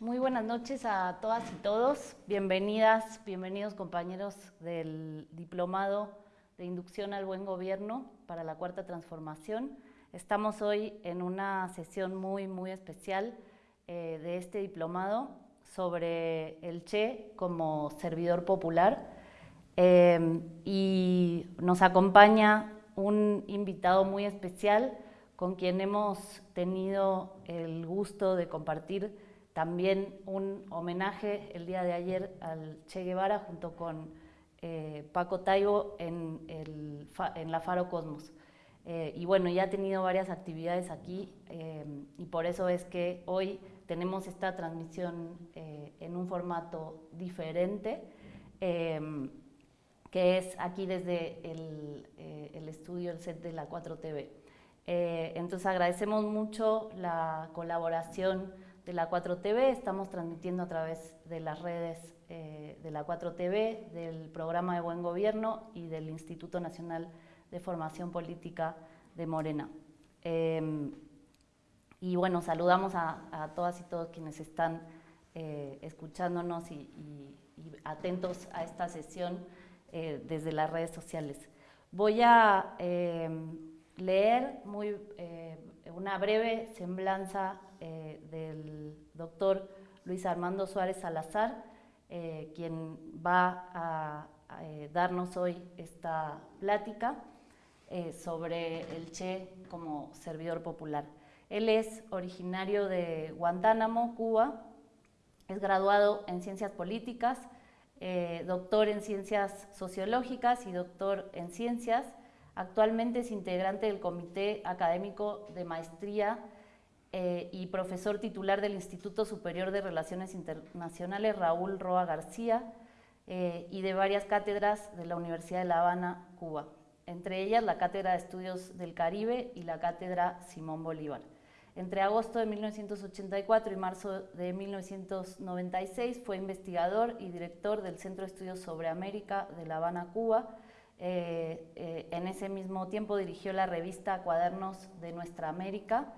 Muy buenas noches a todas y todos. Bienvenidas, bienvenidos compañeros del Diplomado de Inducción al Buen Gobierno para la Cuarta Transformación. Estamos hoy en una sesión muy, muy especial eh, de este diplomado sobre el Che como servidor popular. Eh, y nos acompaña un invitado muy especial con quien hemos tenido el gusto de compartir también un homenaje el día de ayer al Che Guevara junto con eh, Paco Taibo en, el, en, la Faro Cosmos. Eh, y bueno, ya ha tenido varias actividades aquí eh, y por eso es que hoy tenemos esta transmisión en un formato diferente, que es aquí desde el, el estudio, el set de la 4TV. Eh, entonces agradecemos mucho la colaboración de la 4TV, estamos transmitiendo a través de las redes eh, de la 4TV, del programa de Buen Gobierno y del Instituto Nacional de Formación Política de Morena. Em, y bueno, saludamos a, todas y todos quienes están eh, escuchándonos y, atentos a esta sesión desde las redes sociales. Voy a em, leer muy, eh, una breve semblanza eh, del doctor Luis Armando Suárez Salazar, eh, quien va a, darnos hoy esta plática sobre el Che como servidor popular. Él es originario de Guantánamo, Cuba, es graduado en Ciencias Políticas, doctor en Ciencias Sociológicas y doctor en Ciencias Actualmente es integrante del Comité Académico de Maestría eh, y profesor titular del Instituto Superior de Relaciones Internacionales Raúl Roa García eh, y de varias cátedras de la Universidad de La Habana, Cuba, entre ellas la Cátedra de Estudios del Caribe y la Cátedra Simón Bolívar. Entre agosto de 1984 y marzo de 1996 fue investigador y director del Centro de Estudios sobre América de La Habana, Cuba, eh, en ese mismo tiempo dirigió la revista Cuadernos de Nuestra América,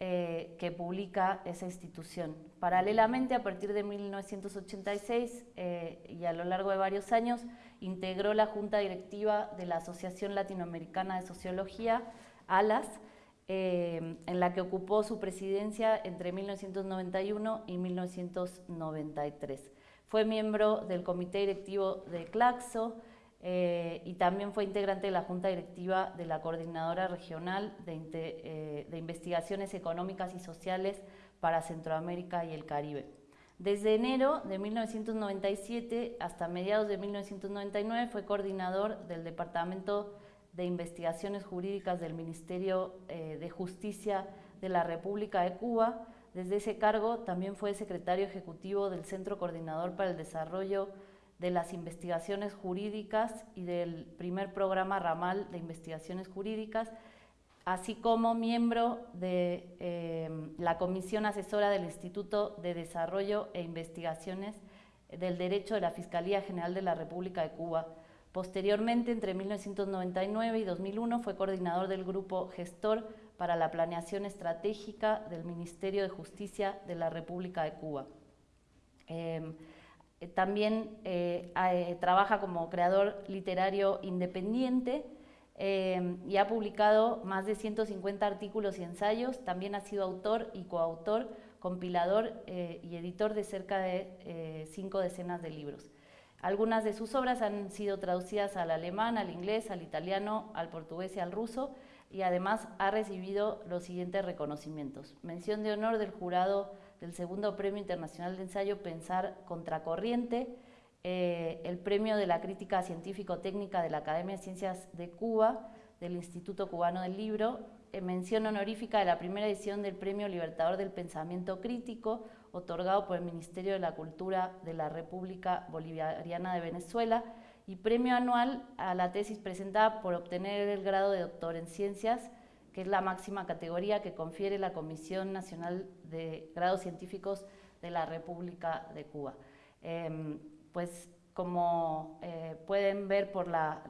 eh, que publica esa institución. Paralelamente, a partir de 1986 y a lo largo de varios años, integró la Junta Directiva de la Asociación Latinoamericana de Sociología, ALAS, en la que ocupó su presidencia entre 1991 y 1993. Fue miembro del comité directivo de Claxo, eh, y también fue integrante de la Junta Directiva de la Coordinadora Regional de, eh, Investigaciones Económicas y Sociales para Centroamérica y el Caribe. Desde enero de 1997 hasta mediados de 1999 fue coordinador del Departamento de Investigaciones Jurídicas del Ministerio eh, de Justicia de la República de Cuba. Desde ese cargo también fue secretario ejecutivo del Centro Coordinador para el Desarrollo de las investigaciones jurídicas y del primer programa ramal de investigaciones jurídicas, así como miembro de eh, la Comisión Asesora del Instituto de Desarrollo e Investigaciones del Derecho de la Fiscalía General de la República de Cuba. Posteriormente, entre 1999 y 2001, fue coordinador del Grupo Gestor para la Planeación Estratégica del Ministerio de Justicia de la República de Cuba. Eh, también eh, eh, trabaja como creador literario independiente y ha publicado más de 150 artículos y ensayos. También ha sido autor y coautor, compilador y editor de cerca de cinco decenas de libros. Algunas de sus obras han sido traducidas al alemán, al inglés, al italiano, al portugués y al ruso y además ha recibido los siguientes reconocimientos. Mención de honor del jurado del segundo Premio Internacional de Ensayo Pensar Contracorriente, eh, el Premio de la Crítica Científico-Técnica de la Academia de Ciencias de Cuba, del Instituto Cubano del Libro, eh, mención honorífica de la primera edición del Premio Libertador del Pensamiento Crítico, otorgado por el Ministerio de la Cultura de la República Bolivariana de Venezuela, y premio anual a la tesis presentada por obtener el grado de doctor en ciencias que es la máxima categoría que confiere la Comisión Nacional de Grados Científicos de la República de Cuba. Em, pues como eh, pueden ver por la,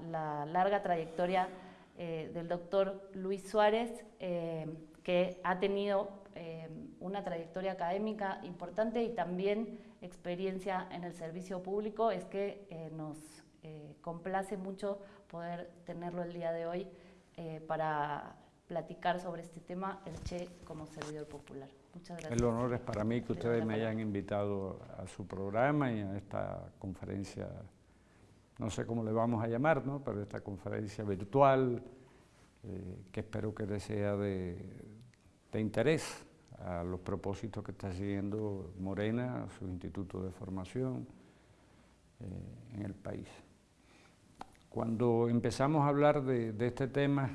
larga trayectoria eh, del doctor Luis Suárez, em, que ha tenido eh, una trayectoria académica importante y también experiencia en el servicio público, es que nos complace mucho poder tenerlo el día de hoy para platicar sobre este tema, el Che como servidor popular. Muchas gracias. El honor es para mí que ustedes me hayan invitado a su programa y a esta conferencia, no sé cómo le vamos a llamar, ¿no? pero esta conferencia virtual, eh, que espero que les sea de, interés a los propósitos que está siguiendo Morena, su instituto de formación eh, en el país. Cuando empezamos a hablar de este tema,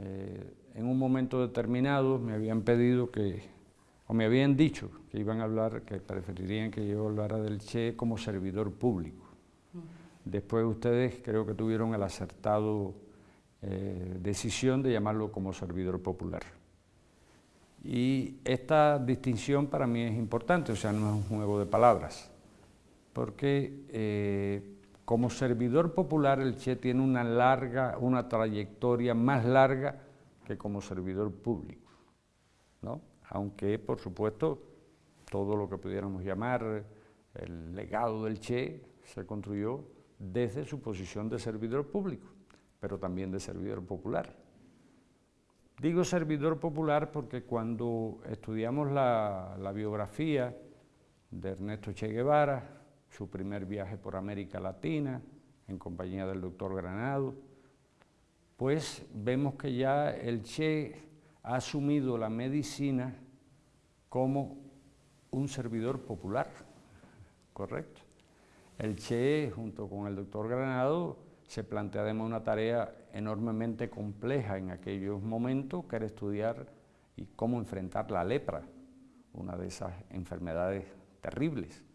eh, en un momento determinado me habían pedido que, o me habían dicho que iban a hablar, que preferirían que yo hablara del Che como servidor público. Después ustedes creo que tuvieron el acertado eh, decisión de llamarlo como servidor popular. Y esta distinción para mí es importante, o sea, no es un juego de palabras, porque eh, como servidor popular, el Che tiene una larga, una trayectoria más larga que como servidor público, ¿no? Aunque, por supuesto, todo lo que pudiéramos llamar el legado del Che se construyó desde su posición de servidor público, pero también de servidor popular. Digo servidor popular porque cuando estudiamos la, la biografía de Ernesto Che Guevara, su primer viaje por América Latina en compañía del doctor Granado, pues vemos que ya el Che ha asumido la medicina como un servidor popular, ¿correcto? El Che, junto con el doctor Granado, se plantea además una tarea enormemente compleja en aquellos momentos, que era estudiar y cómo enfrentar la lepra, una de esas enfermedades terribles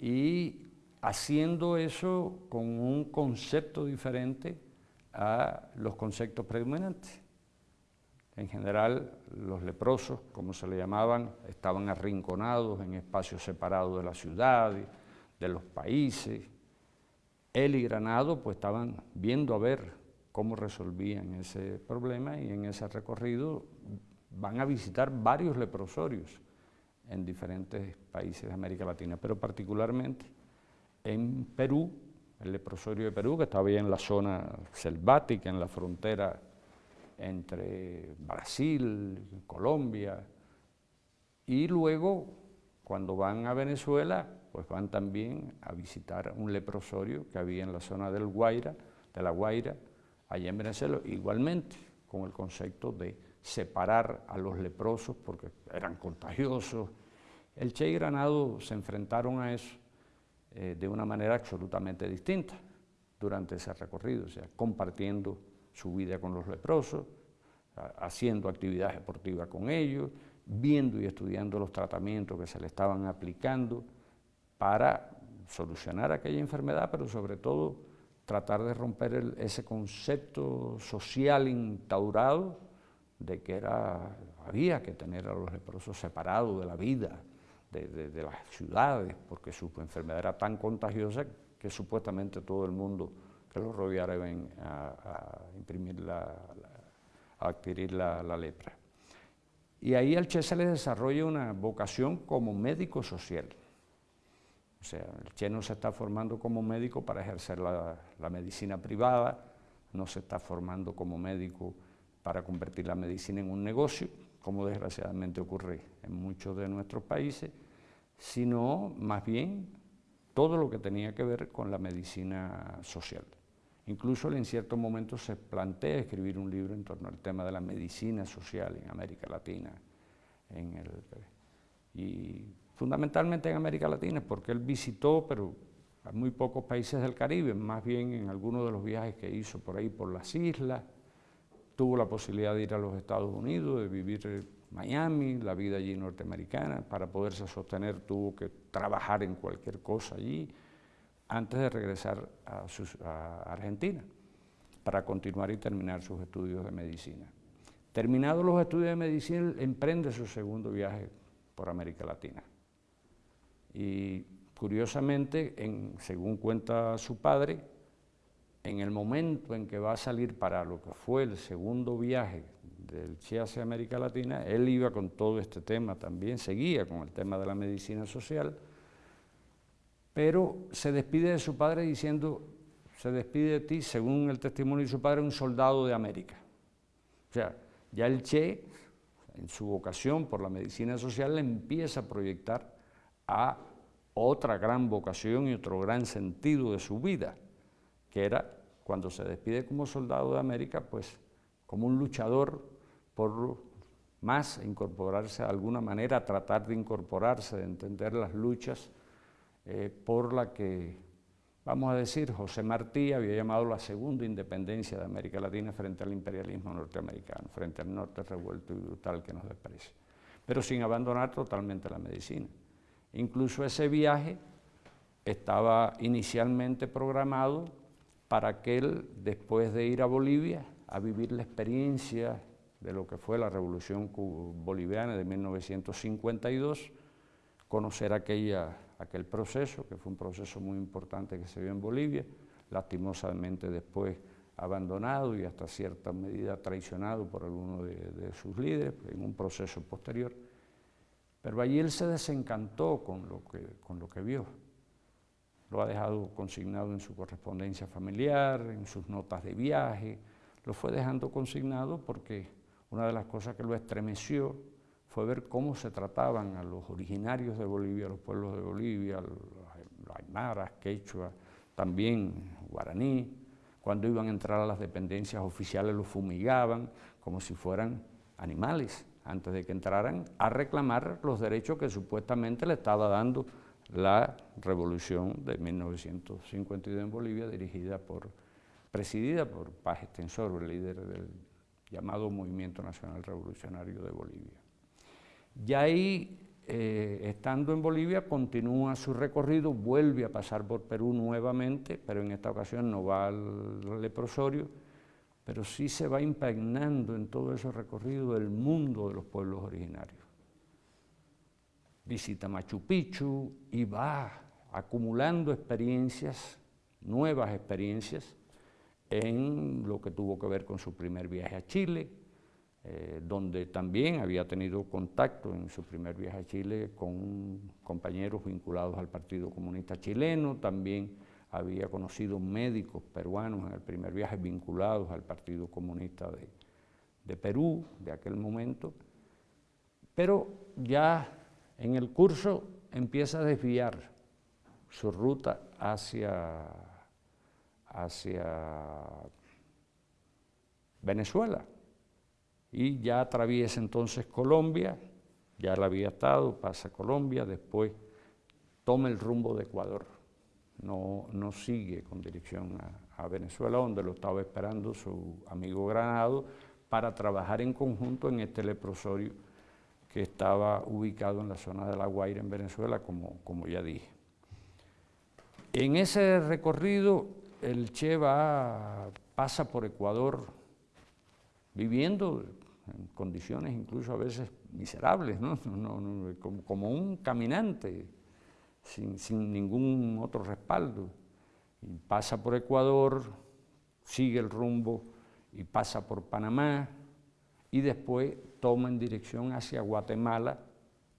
y haciendo eso con un concepto diferente a los conceptos predominantes. En general, los leprosos, como se le llamaban, estaban arrinconados en espacios separados de la ciudad, de los países. Él y Granado pues estaban viendo a ver cómo resolvían ese problema y en ese recorrido van a visitar varios leprosorios en diferentes países de América Latina, pero particularmente en Perú, el leprosorio de Perú, que estaba bien en la zona selvática, en la frontera entre Brasil, Colombia, y luego, cuando van a Venezuela, pues van también a visitar un leprosorio que había en la zona del Guaira, de la Guaira, allá en Venezuela, igualmente con el concepto de separar a los leprosos porque eran contagiosos, el Che y Granado se enfrentaron a eso eh, de una manera absolutamente distinta durante ese recorrido, o sea, compartiendo su vida con los leprosos, haciendo actividades deportivas con ellos, viendo y estudiando los tratamientos que se le estaban aplicando para solucionar aquella enfermedad, pero sobre todo tratar de romper ese concepto social instaurado de que había que tener a los leprosos separados de la vida, de, las ciudades, porque su enfermedad era tan contagiosa que supuestamente todo el mundo que lo rodeara iba a, imprimir la, a adquirir la, lepra. Y ahí al Che se le desarrolla una vocación como médico social. O sea, el Che no se está formando como médico para ejercer la, la medicina privada, no se está formando como médico para convertir la medicina en un negocio, como desgraciadamente ocurre en muchos de nuestros países, sino más bien todo lo que tenía que ver con la medicina social. Incluso en ciertos momentos se plantea escribir un libro en torno al tema de la medicina social en América Latina. y fundamentalmente en América Latina, porque él visitó, pero muy pocos países del Caribe, más bien en algunos de los viajes que hizo por ahí por las islas, tuvo la posibilidad de ir a los Estados Unidos, de vivir en Miami, la vida allí norteamericana, para poderse sostener tuvo que trabajar en cualquier cosa allí, antes de regresar a, a Argentina, para continuar y terminar sus estudios de medicina. Terminados los estudios de medicina, emprende su segundo viaje por América Latina. Y curiosamente, en, según cuenta su padre, en el momento en que va a salir para lo que fue el segundo viaje del Che hacia América Latina, él iba con todo este tema también, seguía con el tema de la medicina social, pero se despide de su padre diciendo, se despide de ti, según el testimonio de su padre, un soldado de América. O sea, ya el Che, en su vocación por la medicina social, le empieza a proyectar a otra gran vocación y otro gran sentido de su vida, que era cuando se despide como soldado de América, pues como un luchador por más incorporarse de alguna manera, tratar de incorporarse, de entender las luchas eh, por la que, vamos a decir, José Martí había llamado la segunda independencia de América Latina frente al imperialismo norteamericano, frente al norte revuelto y brutal que nos desprecia, pero sin abandonar totalmente la medicina. Incluso ese viaje estaba inicialmente programado para que él, después de ir a Bolivia, a vivir la experiencia de lo que fue la Revolución Boliviana de 1952, conocer aquella, aquel proceso, que fue un proceso muy importante que se vio en Bolivia, lastimosamente después abandonado y hasta cierta medida traicionado por algunos de, de sus líderes en un proceso posterior. Pero allí él se desencantó con lo que, con lo que vio lo ha dejado consignado en su correspondencia familiar, en sus notas de viaje, lo fue dejando consignado porque una de las cosas que lo estremeció fue ver cómo se trataban a los originarios de Bolivia, a los pueblos de Bolivia, los aymaras, quechua, también guaraní, cuando iban a entrar a las dependencias oficiales los fumigaban como si fueran animales, antes de que entraran a reclamar los derechos que supuestamente le estaba dando la revolución de 1952 en Bolivia, dirigida por, presidida por Paz Extensor, el líder del llamado Movimiento Nacional Revolucionario de Bolivia. Y ahí, eh, estando en Bolivia, continúa su recorrido, vuelve a pasar por Perú nuevamente, pero en esta ocasión no va al leprosorio, pero sí se va impregnando en todo ese recorrido el mundo de los pueblos originarios visita Machu Picchu y va acumulando experiencias, nuevas experiencias, en lo que tuvo que ver con su primer viaje a Chile, eh, donde también había tenido contacto en su primer viaje a Chile con compañeros vinculados al Partido Comunista Chileno, también había conocido médicos peruanos en el primer viaje vinculados al Partido Comunista de, de Perú de aquel momento, pero ya en el curso empieza a desviar su ruta hacia, hacia Venezuela. Y ya atraviesa entonces Colombia, ya la había estado, pasa Colombia, después toma el rumbo de Ecuador, no, no sigue con dirección a, a Venezuela, donde lo estaba esperando su amigo Granado para trabajar en conjunto en este leprosorio que estaba ubicado en la zona de La Guaira, en Venezuela, como, como ya dije. En ese recorrido, el Che va, pasa por Ecuador, viviendo en condiciones incluso a veces miserables, ¿no? como, un caminante, sin, sin, ningún otro respaldo. Y pasa por Ecuador, sigue el rumbo y pasa por Panamá, y después toma en dirección hacia Guatemala,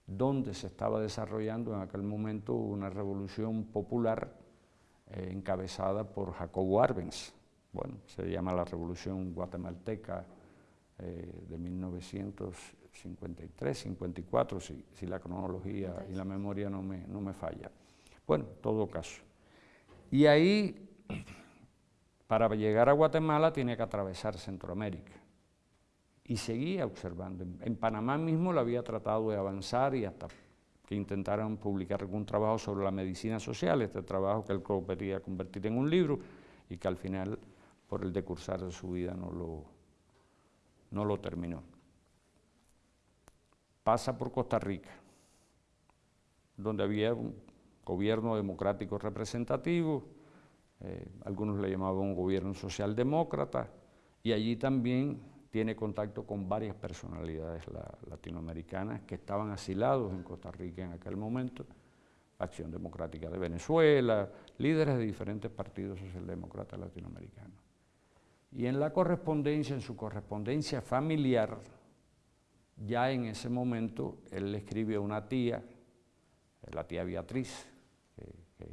donde se estaba desarrollando en aquel momento una revolución popular eh, encabezada por Jacobo Arbenz. Bueno, se llama la Revolución Guatemalteca eh, de 1953, 54, si, si la cronología y la memoria no me, no me falla. Bueno, todo caso. Y ahí, para llegar a Guatemala, tiene que atravesar Centroamérica y seguía observando. En, Panamá mismo lo había tratado de avanzar y hasta que intentaron publicar algún trabajo sobre la medicina social, este trabajo que él quería convertir en un libro y que al final, por el decursar de su vida, no lo, no lo terminó. Pasa por Costa Rica, donde había un gobierno democrático representativo, eh, algunos le llamaban un gobierno socialdemócrata, y allí también tiene contacto con varias personalidades latinoamericanas que estaban asilados en Costa Rica en aquel momento, Acción Democrática de Venezuela, líderes de diferentes partidos socialdemócratas latinoamericanos. Y en la correspondencia, en su correspondencia familiar, ya en ese momento él le escribe a una tía, la tía Beatriz, que,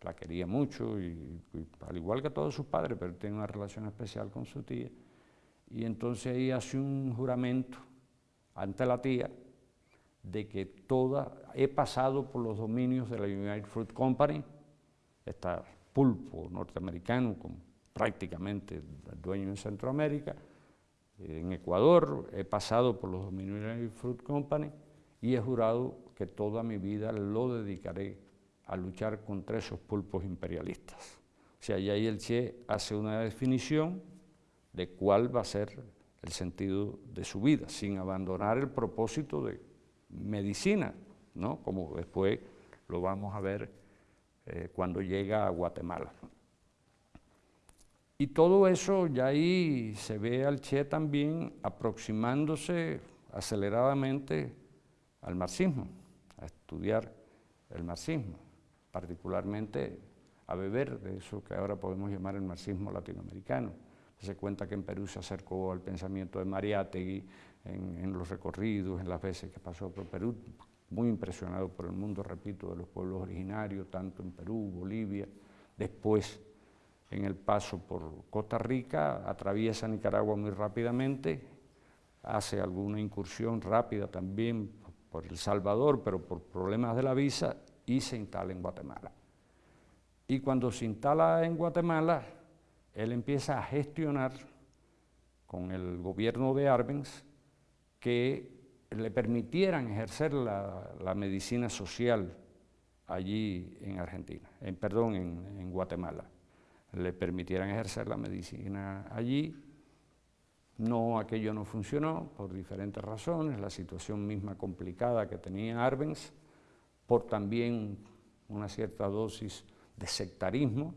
la quería mucho, y, al igual que todos sus padres, pero tiene una relación especial con su tía. Y entonces ahí hace un juramento ante la tía de que toda, he pasado por los dominios de la United Fruit Company, está pulpo norteamericano, con prácticamente dueño en Centroamérica, en Ecuador, he pasado por los dominios de la United Fruit Company y he jurado que toda mi vida lo dedicaré a luchar contra esos pulpos imperialistas. O sea, y ahí el Che hace una definición de cuál va a ser el sentido de su vida, sin abandonar el propósito de medicina, ¿no? como después lo vamos a ver eh, cuando llega a Guatemala. Y todo eso ya ahí se ve al Che también aproximándose aceleradamente al marxismo, a estudiar el marxismo, particularmente a beber de eso que ahora podemos llamar el marxismo latinoamericano. Se cuenta que en Perú se acercó al pensamiento de Mariátegui en, en los recorridos, en las veces que pasó por Perú, muy impresionado por el mundo, repito, de los pueblos originarios, tanto en Perú, Bolivia, después en el paso por Costa Rica, atraviesa Nicaragua muy rápidamente, hace alguna incursión rápida también por El Salvador, pero por problemas de la visa, y se instala en Guatemala. Y cuando se instala en Guatemala, él empieza a gestionar con el gobierno de Arbenz que le permitieran ejercer la, medicina social allí en Argentina, en, perdón, en, Guatemala. Le permitieran ejercer la medicina allí. No, aquello no funcionó por diferentes razones, la situación misma complicada que tenía Arbenz, por también una cierta dosis de sectarismo,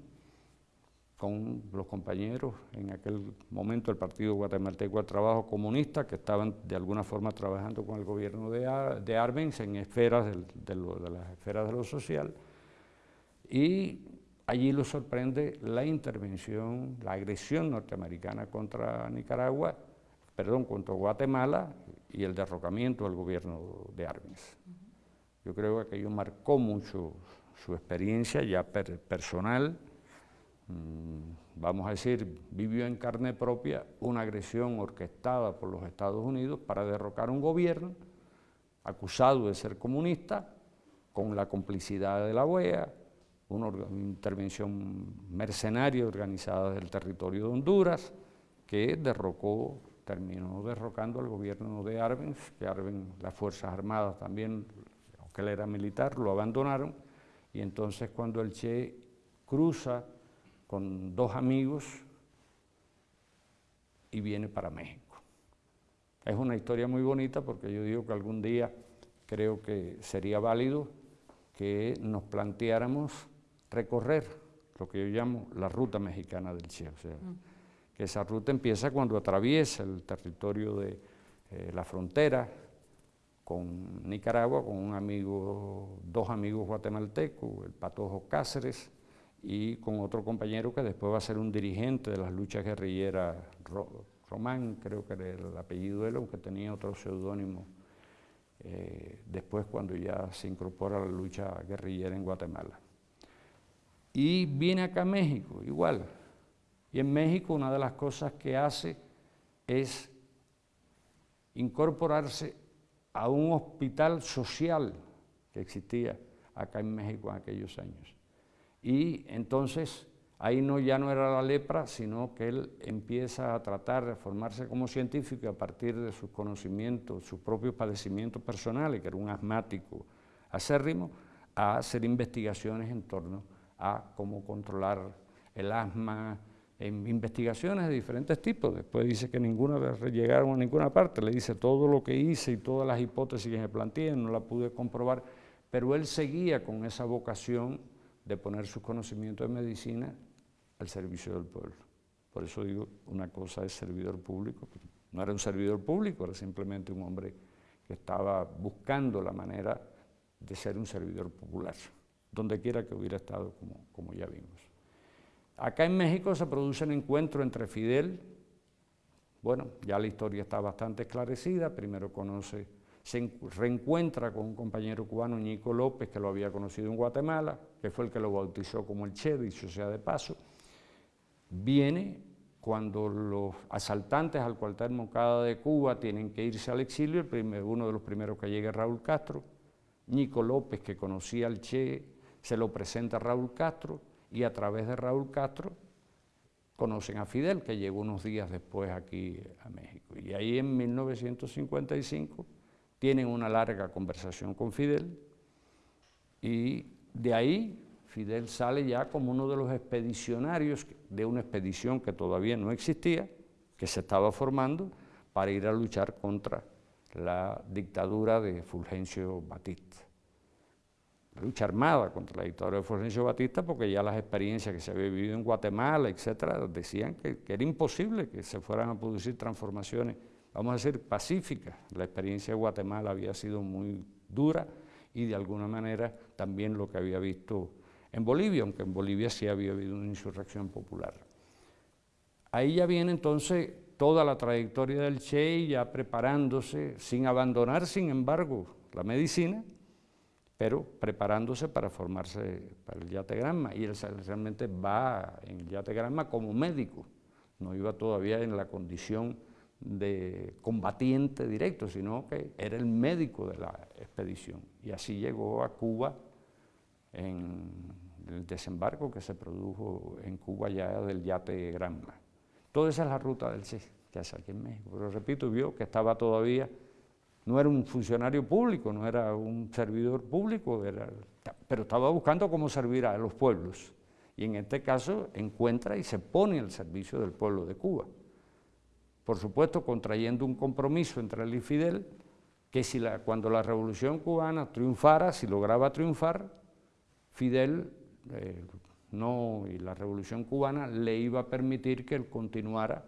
con los compañeros en aquel momento del Partido Guatemalteco al Trabajo Comunista, que estaban de alguna forma trabajando con el gobierno de, de Arbenz en esferas de, las esferas de lo social, y allí lo sorprende la intervención, la agresión norteamericana contra Nicaragua, perdón, contra Guatemala y el derrocamiento del gobierno de Arbenz. Yo creo que aquello marcó mucho su experiencia ya personal, Mm, vamos a decir, vivió en carne propia una agresión orquestada por los Estados Unidos para derrocar un gobierno acusado de ser comunista, con la complicidad de la OEA, una intervención mercenaria organizada del territorio de Honduras, que derrocó, terminó derrocando al gobierno de Arbenz, que Arbenz, las Fuerzas Armadas también, aunque él era militar, lo abandonaron, y entonces cuando el Che cruza con dos amigos y viene para México. Es una historia muy bonita porque yo digo que algún día creo que sería válido que nos planteáramos recorrer lo que yo llamo la ruta mexicana del Che, o sea, mm. que esa ruta empieza cuando atraviesa el territorio de eh, la frontera con Nicaragua, con un amigo, dos amigos guatemaltecos, el Patojo Cáceres, y con otro compañero que después va a ser un dirigente de las luchas guerrilleras, Román, creo que era el apellido de él, aunque tenía otro seudónimo, eh, después cuando ya se incorpora a la lucha guerrillera en Guatemala. Y viene acá a México, igual. Y en México una de las cosas que hace es incorporarse a un hospital social que existía acá en México en aquellos años. Y entonces ahí no, ya no era la lepra, sino que él empieza a tratar de formarse como científico a partir de sus conocimientos, sus propios padecimientos personales, que era un asmático acérrimo, a hacer investigaciones en torno a cómo controlar el asma, investigaciones de diferentes tipos. Después dice que ninguna llegaron a ninguna parte, le dice todo lo que hice y todas las hipótesis que me planteé, no la pude comprobar, pero él seguía con esa vocación de poner sus conocimientos de medicina al servicio del pueblo. Por eso digo, una cosa es servidor público, no era un servidor público, era simplemente un hombre que estaba buscando la manera de ser un servidor popular, donde quiera que hubiera estado, como, como ya vimos. Acá en México se produce un encuentro entre Fidel, bueno, ya la historia está bastante esclarecida, primero conoce, se reencuentra con un compañero cubano, Nico López, que lo había conocido en Guatemala, que fue el que lo bautizó como el Che, dicho sea de paso, viene cuando los asaltantes al cuartel Moncada de Cuba tienen que irse al exilio, uno de los primeros que llega es Raúl Castro, Nico López, que conocía al Che, se lo presenta a Raúl Castro, y a través de Raúl Castro conocen a Fidel, que llegó unos días después aquí a México. Y ahí en 1955 tienen una larga conversación con Fidel y de ahí Fidel sale ya como uno de los expedicionarios de una expedición que todavía no existía, que se estaba formando para ir a luchar contra la dictadura de Fulgencio Batista. Lucha armada contra la dictadura de Fulgencio Batista porque ya las experiencias que se había vivido en Guatemala, etcétera, decían que, era imposible que se fueran a producir transformaciones, vamos a decir, pacíficas. La experiencia de Guatemala había sido muy dura y de alguna manera también lo que había visto en Bolivia, aunque en Bolivia sí había habido una insurrección popular. Ahí ya viene entonces toda la trayectoria del Che ya preparándose, sin abandonar, sin embargo, la medicina, pero preparándose para formarse para el yategrama, y él realmente va en el yategrama como médico, no iba todavía en la condición de combatiente directo, sino que era el médico de la expedición, y así llegó a Cuba en el desembarco que se produjo en Cuba ya del yate Granma. Toda esa es la ruta del Che, que hace aquí en México, pero repito, vio que estaba todavía no era un funcionario público, no era un servidor público, pero estaba buscando cómo servir a los pueblos. Y en este caso encuentra y se pone al servicio del pueblo de Cuba. Por supuesto, contrayendo un compromiso entre él y Fidel, que si cuando la revolución cubana triunfara, si lograba triunfar, Fidel eh, no, y la revolución cubana le iba a permitir que él continuara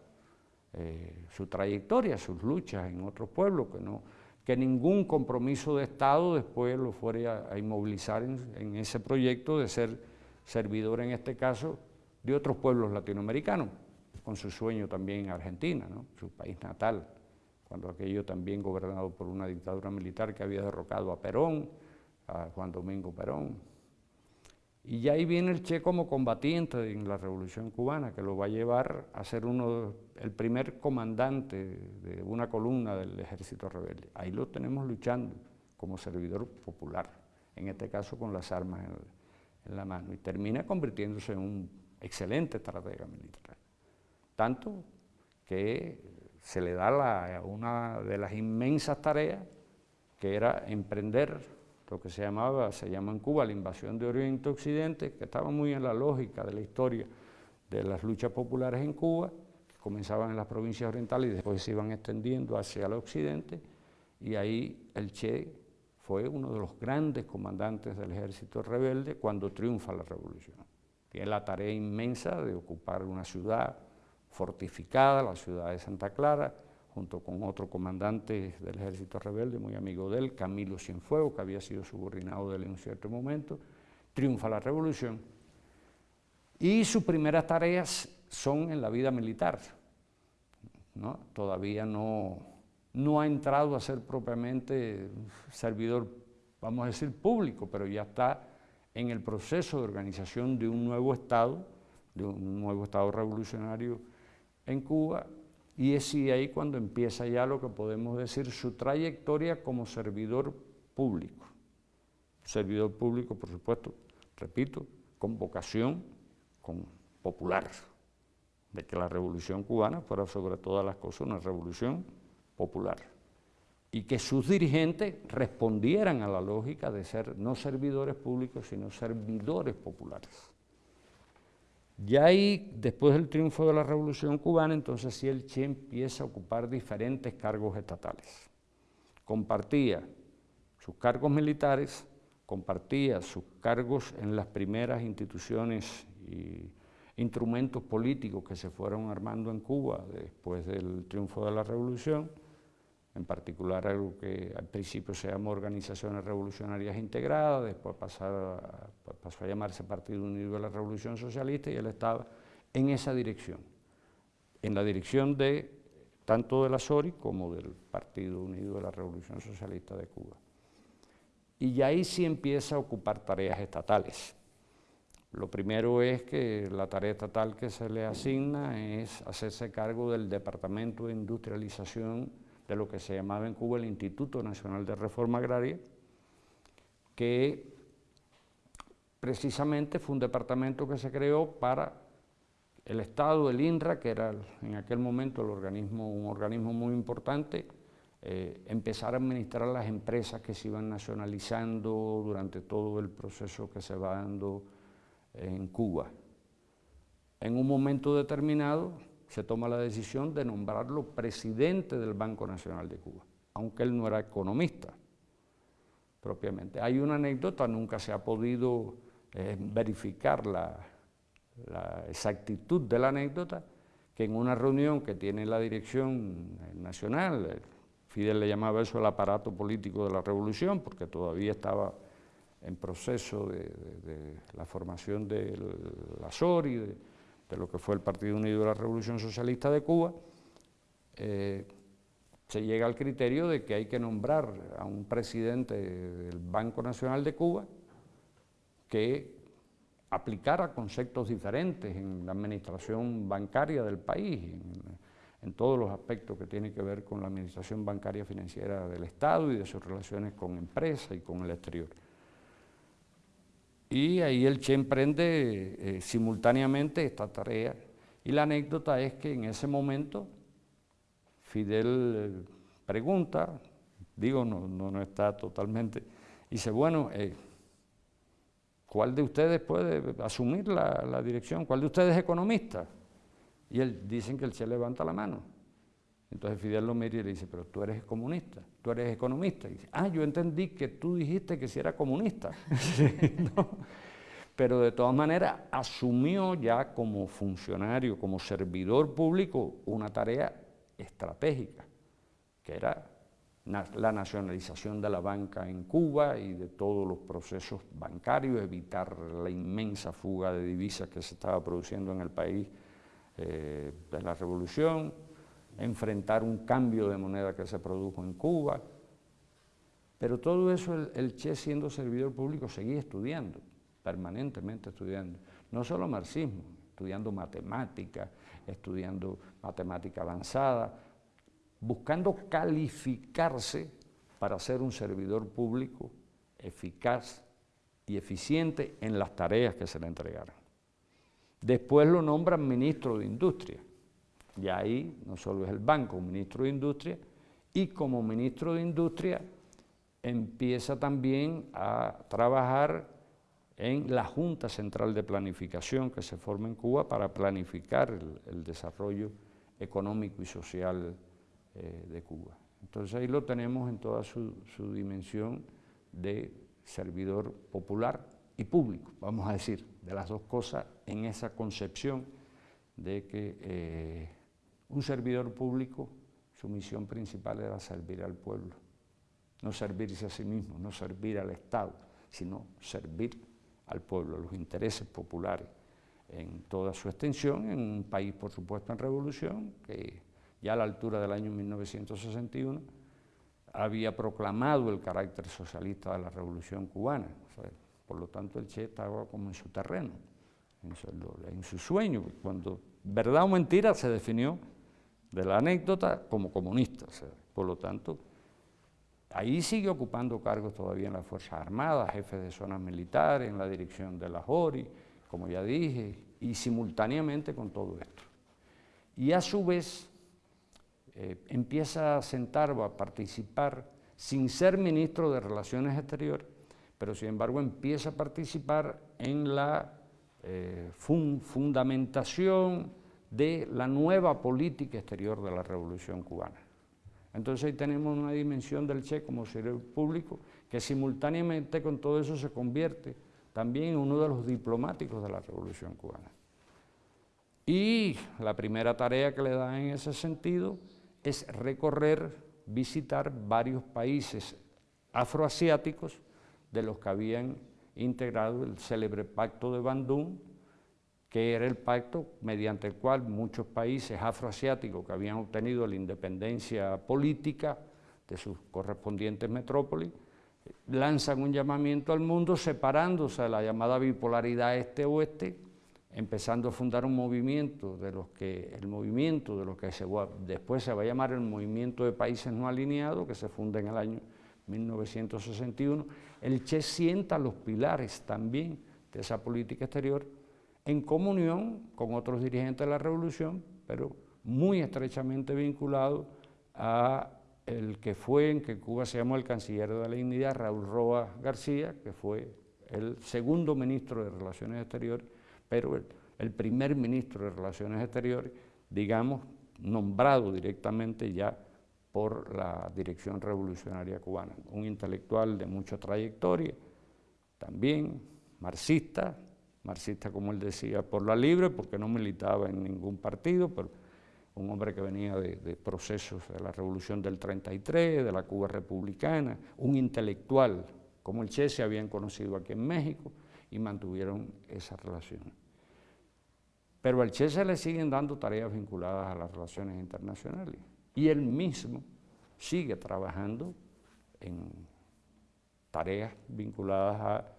eh, su trayectoria, sus luchas en otros pueblos, que no, que ningún compromiso de Estado después lo fuera a, inmovilizar en, ese proyecto de ser servidor, en este caso, de otros pueblos latinoamericanos, con su sueño también en Argentina, su país natal, cuando aquello también gobernado por una dictadura militar que había derrocado a Perón, a Juan Domingo Perón, y ya ahí viene el Che como combatiente en la Revolución Cubana, que lo va a llevar a ser uno, el primer comandante de una columna del ejército rebelde. Ahí lo tenemos luchando como servidor popular, en este caso con las armas en, la mano, y termina convirtiéndose en un excelente estratega militar. Tanto que se le da una de las inmensas tareas que era emprender lo que se llamaba, se llama en Cuba la invasión de Oriente Occidente, que estaba muy en la lógica de la historia de las luchas populares en Cuba, que comenzaban en las provincias orientales y después se iban extendiendo hacia el occidente, y ahí el Che fue uno de los grandes comandantes del ejército rebelde cuando triunfa la revolución. Tiene la tarea inmensa de ocupar una ciudad fortificada, la ciudad de Santa Clara, junto con otro comandante del ejército rebelde, muy amigo de él, Camilo Cienfuegos, que había sido subordinado de él en un cierto momento, triunfa la revolución, y sus primeras tareas son en la vida militar. ¿no? Todavía no, no ha entrado a ser propiamente servidor, vamos a decir, público, pero ya está en el proceso de organización de un nuevo Estado, de un nuevo Estado revolucionario en Cuba, y es ahí cuando empieza ya lo que podemos decir su trayectoria como servidor público. Servidor público, por supuesto, repito, con vocación popular, de que la revolución cubana fuera sobre todas las cosas una revolución popular y que sus dirigentes respondieran a la lógica de ser no servidores públicos, sino servidores populares. Ya ahí, después del triunfo de la Revolución Cubana, entonces sí el Che empieza a ocupar diferentes cargos estatales. Compartía sus cargos militares, compartía sus cargos en las primeras instituciones y instrumentos políticos que se fueron armando en Cuba después del triunfo de la Revolución, en particular algo que al principio se llamó Organizaciones Revolucionarias Integradas, después pasó a llamarse Partido Unido de la Revolución Socialista y él estaba en esa dirección, en la dirección de tanto de la SORI como del Partido Unido de la Revolución Socialista de Cuba. Y ahí sí empieza a ocupar tareas estatales. Lo primero es que la tarea estatal que se le asigna es hacerse cargo del Departamento de Industrialización de lo que se llamaba en Cuba el Instituto Nacional de Reforma Agraria, que precisamente fue un departamento que se creó para el Estado, el INRA, que era en aquel momento un organismo muy importante, eh, empezar a administrar las empresas que se iban nacionalizando durante todo el proceso que se va dando en Cuba. En un momento determinado se toma la decisión de nombrarlo presidente del Banco Nacional de Cuba, aunque él no era economista propiamente. Hay una anécdota, nunca se ha podido eh, verificar la, exactitud de la anécdota, que en una reunión que tiene la dirección nacional, Fidel le llamaba eso el aparato político de la revolución, porque todavía estaba en proceso de, la formación de la SORI, de, lo que fue el Partido Unido de la Revolución Socialista de Cuba, eh, se llega al criterio de que hay que nombrar a un presidente del Banco Nacional de Cuba que aplicara conceptos diferentes en la administración bancaria del país, en, todos los aspectos que tienen que ver con la administración bancaria financiera del Estado y de sus relaciones con empresas y con el exterior. Y ahí el Che emprende eh, simultáneamente esta tarea. Y la anécdota es que en ese momento Fidel eh, pregunta, digo, no, no, está totalmente, dice, bueno, eh, ¿cuál de ustedes puede asumir la, dirección? ¿Cuál de ustedes es economista? Y él dicen que el Che levanta la mano. Entonces Fidel lo mira y le dice, pero tú eres comunista, tú eres economista. Y dice, ah, yo entendí que tú dijiste que si era comunista. Pero de todas maneras asumió ya como funcionario, como servidor público, una tarea estratégica, que era la nacionalización de la banca en Cuba y de todos los procesos bancarios, evitar la inmensa fuga de divisas que se estaba produciendo en el país eh, de la revolución, enfrentar un cambio de moneda que se produjo en Cuba. Pero todo eso el, Che siendo servidor público seguía estudiando, permanentemente estudiando, no solo marxismo, estudiando matemática, estudiando matemática avanzada, buscando calificarse para ser un servidor público eficaz y eficiente en las tareas que se le entregaran. Después lo nombran ministro de Industria, y ahí no solo es el banco, ministro de Industria, y como ministro de Industria empieza también a trabajar en la Junta Central de Planificación que se forma en Cuba para planificar el, desarrollo económico y social eh, de Cuba. Entonces ahí lo tenemos en toda su, dimensión de servidor popular y público, vamos a decir, de las dos cosas en esa concepción de que eh, un servidor público, su misión principal era servir al pueblo, no servirse a sí mismo, no servir al Estado, sino servir al pueblo, a los intereses populares en toda su extensión, en un país, por supuesto, en revolución, que ya a la altura del año 1961 había proclamado el carácter socialista de la revolución cubana. por lo tanto, el Che estaba como en su terreno, en su, en su sueño, cuando verdad o mentira se definió de la anécdota como comunista. por lo tanto, ahí sigue ocupando cargos todavía en las Fuerzas Armadas, jefe de zonas militares, en la dirección de la JORI, como ya dije, y simultáneamente con todo esto. Y a su vez eh, empieza a sentar o a participar sin ser ministro de Relaciones Exteriores, pero sin embargo empieza a participar en la eh, fundamentación de la nueva política exterior de la Revolución Cubana. Entonces ahí tenemos una dimensión del Che como servidor público que simultáneamente con todo eso se convierte también en uno de los diplomáticos de la Revolución Cubana. Y la primera tarea que le da en ese sentido es recorrer visitar varios países afroasiáticos de los que habían integrado el célebre Pacto de Bandung, que era el pacto mediante el cual muchos países afroasiáticos que habían obtenido la independencia política de sus correspondientes metrópolis, lanzan un llamamiento al mundo separándose de la llamada bipolaridad este-oeste, empezando a fundar un movimiento de los que, el movimiento de lo que después se va a llamar el Movimiento de Países No Alineados, que se funda en el año 1961, el Che sienta los pilares también de esa política exterior en comunión con otros dirigentes de la revolución, pero muy estrechamente vinculado a el que fue, en que Cuba se llamó el canciller de la dignidad, Raúl Roa García, que fue el segundo ministro de Relaciones Exteriores, pero el, primer ministro de Relaciones Exteriores, digamos, nombrado directamente ya por la Dirección Revolucionaria Cubana. Un intelectual de mucha trayectoria, también marxista, marxista como él decía, por la libre, porque no militaba en ningún partido, pero un hombre que venía de, procesos de la Revolución del 33, de la Cuba republicana, un intelectual como el Che se habían conocido aquí en México y mantuvieron esa relación. Pero al Che se le siguen dando tareas vinculadas a las relaciones internacionales y él mismo sigue trabajando en tareas vinculadas a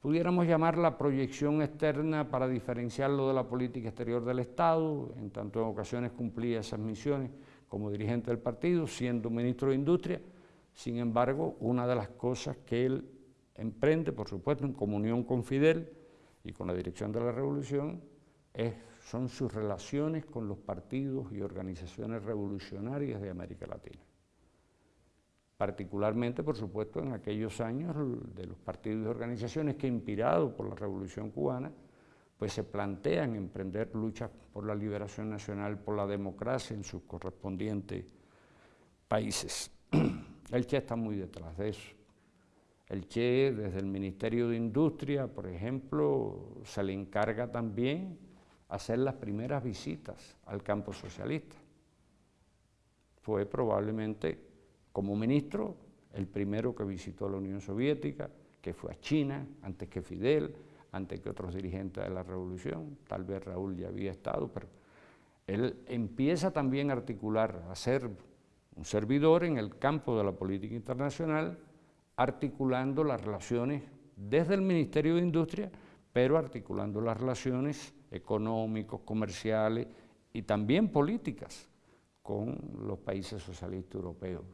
pudiéramos llamar la proyección externa para diferenciarlo de la política exterior del Estado, en tanto en ocasiones cumplía esas misiones como dirigente del partido, siendo ministro de Industria, sin embargo, una de las cosas que él emprende, por supuesto, en comunión con Fidel y con la dirección de la revolución, son sus relaciones con los partidos y organizaciones revolucionarias de América Latina particularmente, por supuesto, en aquellos años de los partidos y organizaciones que, inspirados por la Revolución Cubana, pues se plantean emprender luchas por la liberación nacional, por la democracia en sus correspondientes países. El Che está muy detrás de eso. El Che, desde el Ministerio de Industria, por ejemplo, se le encarga también hacer las primeras visitas al campo socialista. Fue probablemente como ministro, el primero que visitó la Unión Soviética, que fue a China, antes que Fidel, antes que otros dirigentes de la revolución, tal vez Raúl ya había estado, pero él empieza también a articular, a ser un servidor en el campo de la política internacional, articulando las relaciones desde el Ministerio de Industria, pero articulando las relaciones económicos, comerciales y también políticas con los países socialistas europeos.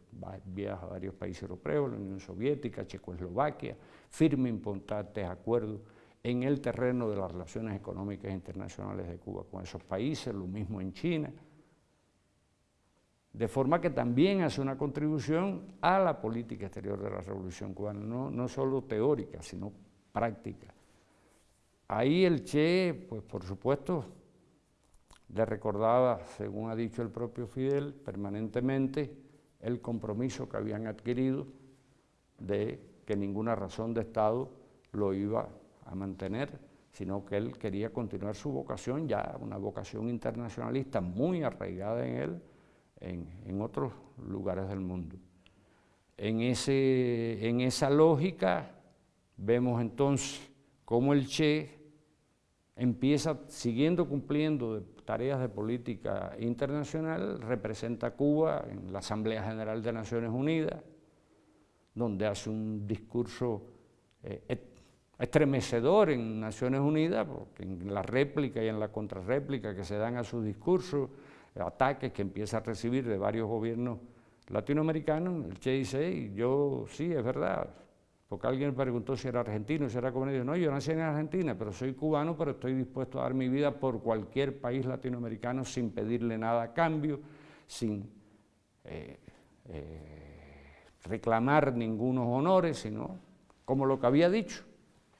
Viaja a varios países europeos, la Unión Soviética, Checoslovaquia, firma importantes acuerdos en el terreno de las relaciones económicas internacionales de Cuba con esos países, lo mismo en China. De forma que también hace una contribución a la política exterior de la Revolución Cubana, no, no solo teórica, sino práctica. Ahí el Che, pues por supuesto, le recordaba, según ha dicho el propio Fidel, permanentemente el compromiso que habían adquirido de que ninguna razón de Estado lo iba a mantener, sino que él quería continuar su vocación, ya una vocación internacionalista muy arraigada en él, en, otros lugares del mundo. En, ese, en esa lógica vemos entonces cómo el Che empieza siguiendo cumpliendo tareas de política internacional, representa a Cuba en la Asamblea General de Naciones Unidas, donde hace un discurso eh, estremecedor en Naciones Unidas, porque en la réplica y en la contrarréplica que se dan a sus discursos, ataques que empieza a recibir de varios gobiernos latinoamericanos, el Che dice, yo sí, es verdad, porque alguien preguntó si era argentino, si era comunista. No, yo nací en Argentina, pero soy cubano, pero estoy dispuesto a dar mi vida por cualquier país latinoamericano sin pedirle nada a cambio, sin eh, eh, reclamar ningunos honores, sino como lo que había dicho,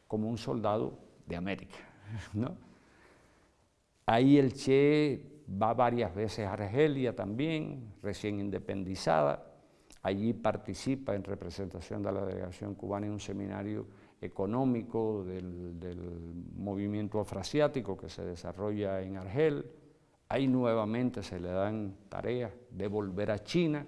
como un soldado de América. ¿no? Ahí el Che va varias veces a Argelia también, recién independizada, Allí participa en representación de la delegación cubana en un seminario económico del, movimiento afroasiático que se desarrolla en Argel. Ahí nuevamente se le dan tareas de volver a China,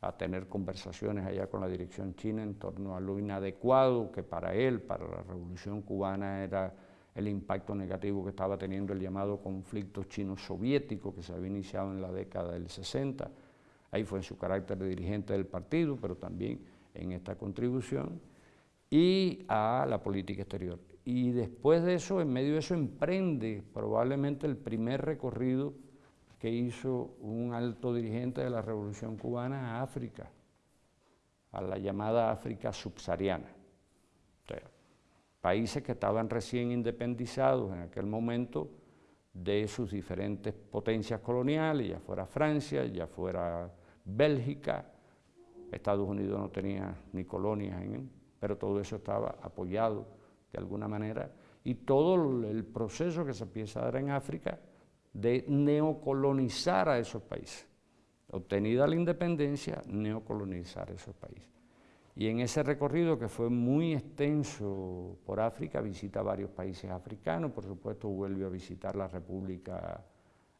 a tener conversaciones allá con la dirección china en torno a lo inadecuado que para él, para la revolución cubana, era el impacto negativo que estaba teniendo el llamado conflicto chino-soviético que se había iniciado en la década del 60. Ahí fue en su carácter de dirigente del partido, pero también en esta contribución, y a la política exterior. Y después de eso, en medio de eso, emprende probablemente el primer recorrido que hizo un alto dirigente de la Revolución Cubana a África, a la llamada África subsahariana. países que estaban recién independizados en aquel momento de sus diferentes potencias coloniales, ya fuera Francia, ya fuera Bélgica, Estados Unidos no tenía ni colonias en él, pero todo eso estaba apoyado de alguna manera, y todo el proceso que se empieza a dar en África de neocolonizar a esos países. Obtenida la independencia, neocolonizar esos países. Y en ese recorrido que fue muy extenso por África, visita varios países africanos, por supuesto vuelve a visitar la República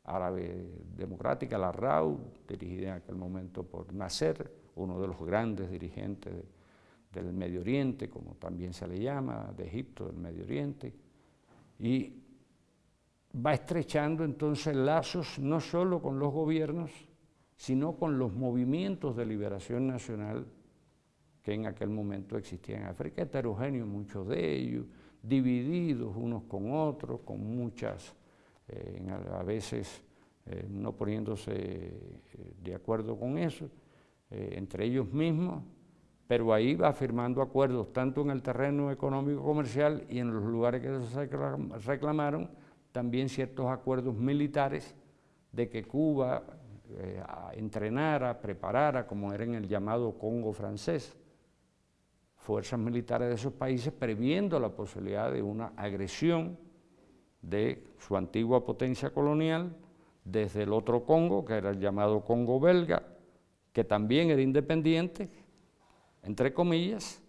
Árabe Democrática, la RAU, dirigida en aquel momento por Nasser, uno de los grandes dirigentes del Medio Oriente, como también se le llama, de Egipto, del Medio Oriente, y va estrechando entonces lazos no solo con los gobiernos, sino con los movimientos de liberación nacional que en aquel momento existían en África, heterogéneos muchos de ellos, divididos unos con otros, con muchas, eh, a veces eh, no poniéndose eh, de acuerdo con eso, entre ellos mismos, pero ahí va firmando acuerdos tanto en el terreno económico comercial y en los lugares que se reclamaron, también ciertos acuerdos militares de que Cuba eh, entrenara, preparara, como era en el llamado Congo francés, fuerzas militares de esos países previendo la posibilidad de una agresión de su antigua potencia colonial desde el otro Congo, que era el llamado Congo belga, que también era independiente, entre comillas,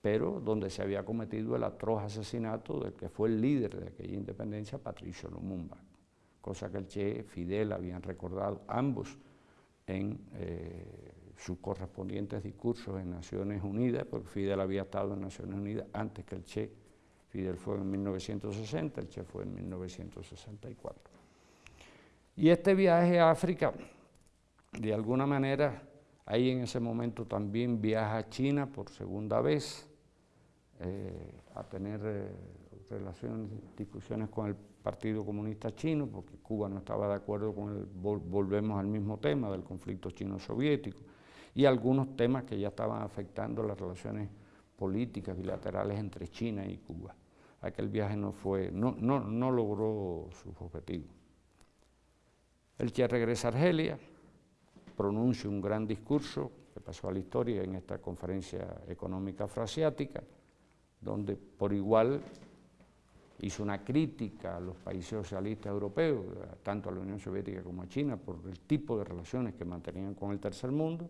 pero donde se había cometido el atroz asesinato del que fue el líder de aquella independencia, Patricio Lumumba, cosa que el Che Fidel habían recordado ambos en eh, sus correspondientes discursos en Naciones Unidas, porque Fidel había estado en Naciones Unidas antes que el Che. Fidel fue en 1960, el Che fue en 1964. Y este viaje a África, de alguna manera, ahí en ese momento también viaja a China por segunda vez, eh, a tener eh, relaciones, discusiones con el Partido Comunista Chino, porque Cuba no estaba de acuerdo con el, volvemos al mismo tema del conflicto chino-soviético, y algunos temas que ya estaban afectando las relaciones políticas bilaterales entre China y Cuba. Aquel viaje no, fue, no, no, no logró sus objetivos. El Che regresa a Argelia, pronuncia un gran discurso que pasó a la historia en esta conferencia económica afroasiática, donde por igual hizo una crítica a los países socialistas europeos, tanto a la Unión Soviética como a China, por el tipo de relaciones que mantenían con el tercer mundo,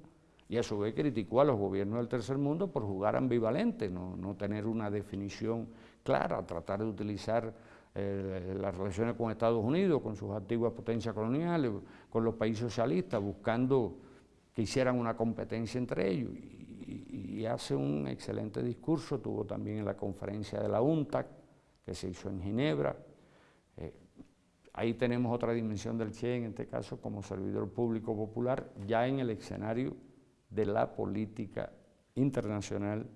y a su vez criticó a los gobiernos del tercer mundo por jugar ambivalente, no, tener una definición clara, tratar de utilizar eh, las relaciones con Estados Unidos, con sus antiguas potencias coloniales, con los países socialistas, buscando que hicieran una competencia entre ellos y hace un excelente discurso, tuvo también en la conferencia de la UNTAC, que se hizo en Ginebra. Eh, ahí tenemos otra dimensión del Che, en este caso como servidor público popular, ya en el escenario de la política internacional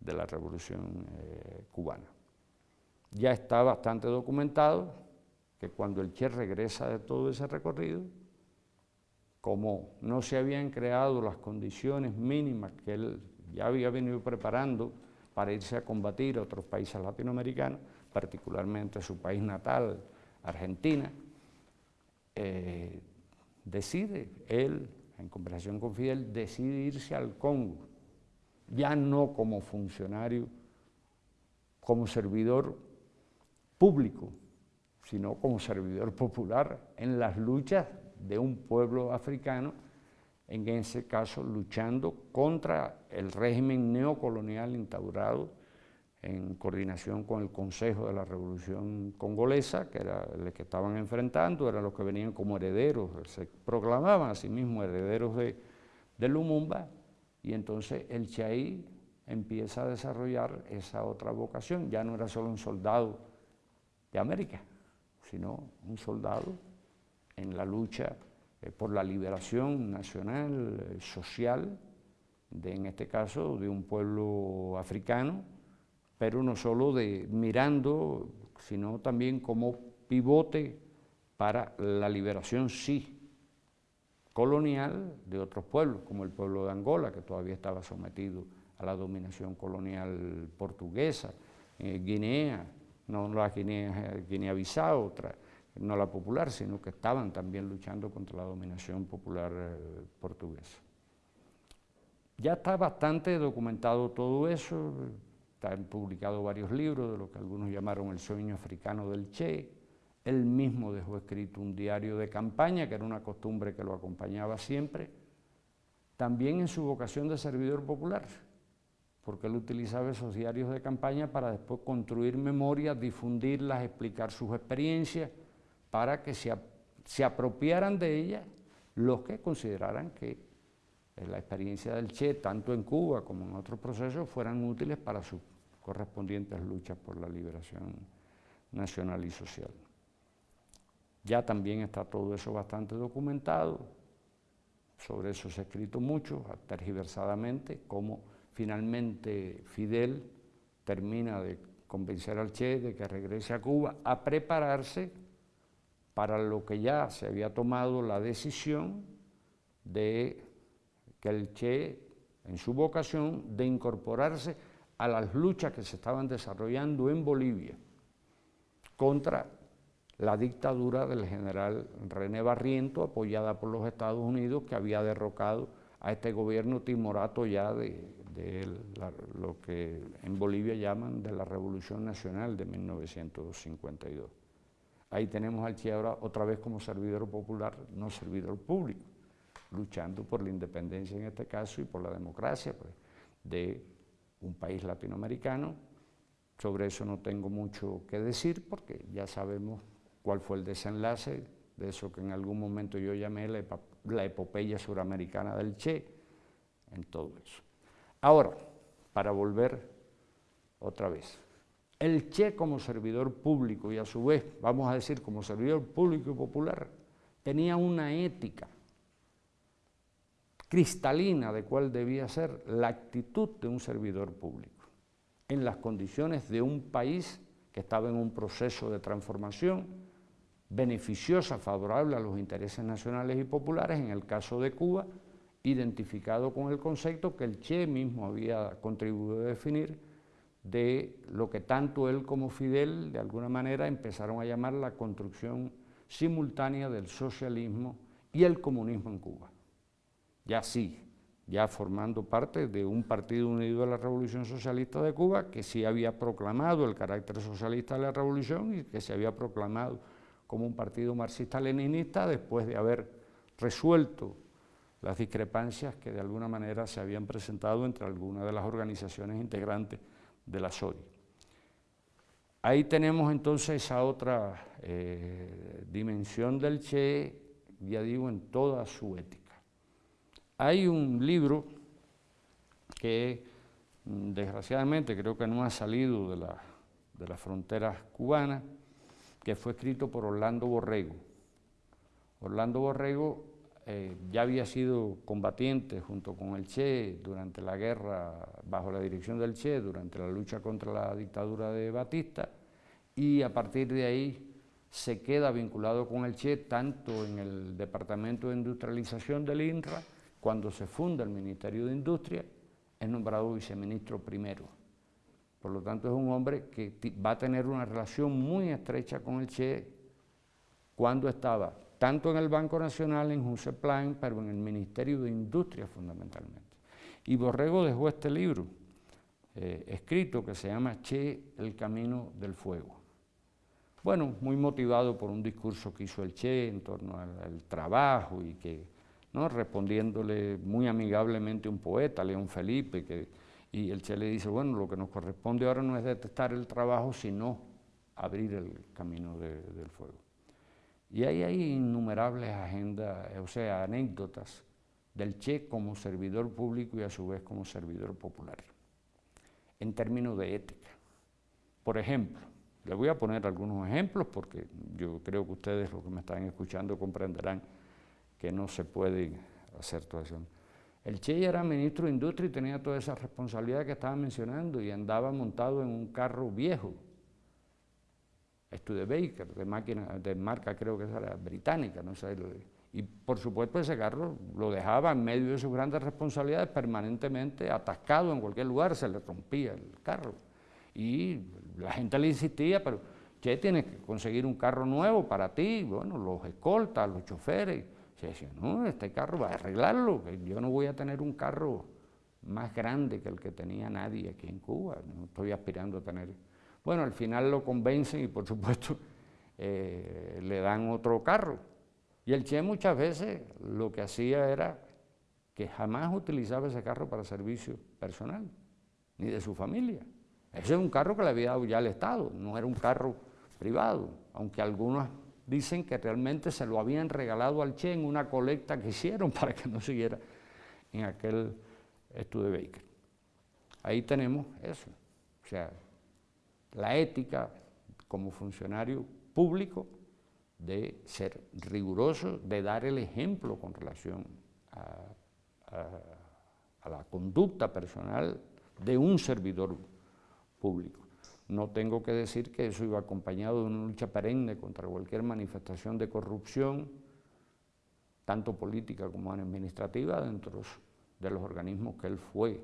de la revolución eh, cubana. Ya está bastante documentado que cuando el Che regresa de todo ese recorrido, como no se habían creado las condiciones mínimas que él ya había venido preparando para irse a combatir a otros países latinoamericanos, particularmente su país natal, Argentina, eh, decide, él, en conversación con Fidel, decide irse al Congo, ya no como funcionario, como servidor público, sino como servidor popular en las luchas de un pueblo africano en ese caso luchando contra el régimen neocolonial instaurado en coordinación con el Consejo de la Revolución Congolesa, que era el que estaban enfrentando, eran los que venían como herederos, se proclamaban a sí mismos herederos de, de Lumumba y entonces el Che empieza a desarrollar esa otra vocación, ya no era solo un soldado de América, sino un soldado en la lucha eh, por la liberación nacional, eh, social, de, en este caso de un pueblo africano, pero no solo de mirando, sino también como pivote para la liberación, sí, colonial de otros pueblos, como el pueblo de Angola, que todavía estaba sometido a la dominación colonial portuguesa, eh, Guinea, no la Guinea, Guinea-Bissau, otra, no la popular, sino que estaban también luchando contra la dominación popular eh, portuguesa. Ya está bastante documentado todo eso, están publicados varios libros de lo que algunos llamaron el sueño africano del Che, él mismo dejó escrito un diario de campaña, que era una costumbre que lo acompañaba siempre, también en su vocación de servidor popular, porque él utilizaba esos diarios de campaña para después construir memorias, difundirlas, explicar sus experiencias, para que se, apropiaran de ellas los que consideraran que eh, la experiencia del Che, tanto en Cuba como en otros procesos, fueran útiles para sus correspondientes luchas por la liberación nacional y social. Ya también está todo eso bastante documentado, sobre eso se ha escrito mucho, tergiversadamente, cómo finalmente Fidel termina de convencer al Che de que regrese a Cuba a prepararse para lo que ya se había tomado la decisión de que el Che, en su vocación, de incorporarse a las luchas que se estaban desarrollando en Bolivia contra la dictadura del general René Barriento, apoyada por los Estados Unidos, que había derrocado a este gobierno timorato ya de, lo que en Bolivia llaman de la Revolución Nacional de 1952. Ahí tenemos al Che ahora otra vez como servidor popular, no servidor público, luchando por la independencia en este caso y por la democracia pues, de un país latinoamericano. Sobre eso no tengo mucho que decir porque ya sabemos cuál fue el desenlace de eso que en algún momento yo llamé la, epopeya suramericana del Che, en todo eso. Ahora, para volver otra vez, el Che como servidor público y a su vez, vamos a decir, como servidor público y popular, tenía una ética cristalina de cuál debía ser la actitud de un servidor público en las condiciones de un país que estaba en un proceso de transformación beneficiosa, favorable a los intereses nacionales y populares, en el caso de Cuba, identificado con el concepto que el Che mismo había contribuido a definir de lo que tanto él como Fidel de alguna manera empezaron a llamar la construcción simultánea del socialismo y el comunismo en Cuba. Ya sí, ya formando parte de un partido unido de la Revolución Socialista de Cuba que sí había proclamado el carácter socialista de la revolución y que se había proclamado como un partido marxista-leninista después de haber resuelto las discrepancias que de alguna manera se habían presentado entre algunas de las organizaciones integrantes de la SODI. Ahí tenemos entonces esa otra eh, dimensión del Che, ya digo, en toda su ética. Hay un libro que mm, desgraciadamente creo que no ha salido de, de las fronteras cubanas, que fue escrito por Orlando Borrego. Orlando Borrego eh, ya había sido combatiente junto con el Che durante la guerra, bajo la dirección del Che, durante la lucha contra la dictadura de Batista, y a partir de ahí se queda vinculado con el Che tanto en el Departamento de Industrialización del INRA, cuando se funda el Ministerio de Industria, es nombrado viceministro primero. Por lo tanto, es un hombre que va a tener una relación muy estrecha con el Che cuando estaba tanto en el Banco Nacional, en Plan, pero en el Ministerio de Industria fundamentalmente. Y Borrego dejó este libro eh, escrito que se llama Che, el camino del fuego. Bueno, muy motivado por un discurso que hizo el Che en torno al, trabajo y que, ¿no? respondiéndole muy amigablemente un poeta, León Felipe, que, y el Che le dice, bueno, lo que nos corresponde ahora no es detestar el trabajo, sino abrir el camino del fuego. Y ahí hay innumerables agendas, o sea, anécdotas del Che como servidor público y a su vez como servidor popular, en términos de ética. Por ejemplo, le voy a poner algunos ejemplos porque yo creo que ustedes, los que me están escuchando, comprenderán que no se puede hacer toda eso. El Che era ministro de Industria y tenía toda esa responsabilidad que estaba mencionando y andaba montado en un carro viejo, Studebaker, de, máquina, de marca creo que era británica, no sé, y por supuesto ese carro lo dejaba en medio de sus grandes responsabilidades permanentemente atascado en cualquier lugar, se le rompía el carro. Y la gente le insistía, pero Che, tienes que conseguir un carro nuevo para ti, bueno, los escoltas, los choferes. Se decía, no, este carro va a arreglarlo, yo no voy a tener un carro más grande que el que tenía nadie aquí en Cuba, no estoy aspirando a tener. Bueno, al final lo convencen y por supuesto eh, le dan otro carro. Y el Che muchas veces lo que hacía era que jamás utilizaba ese carro para servicio personal, ni de su familia. Ese es un carro que le había dado ya el Estado, no era un carro privado, aunque algunos dicen que realmente se lo habían regalado al Che en una colecta que hicieron para que no siguiera en aquel estudio Baker. Ahí tenemos eso, o sea, la ética como funcionario público de ser riguroso, de dar el ejemplo con relación a, la conducta personal de un servidor público. No tengo que decir que eso iba acompañado de una lucha perenne contra cualquier manifestación de corrupción, tanto política como administrativa, dentro de los organismos que él fue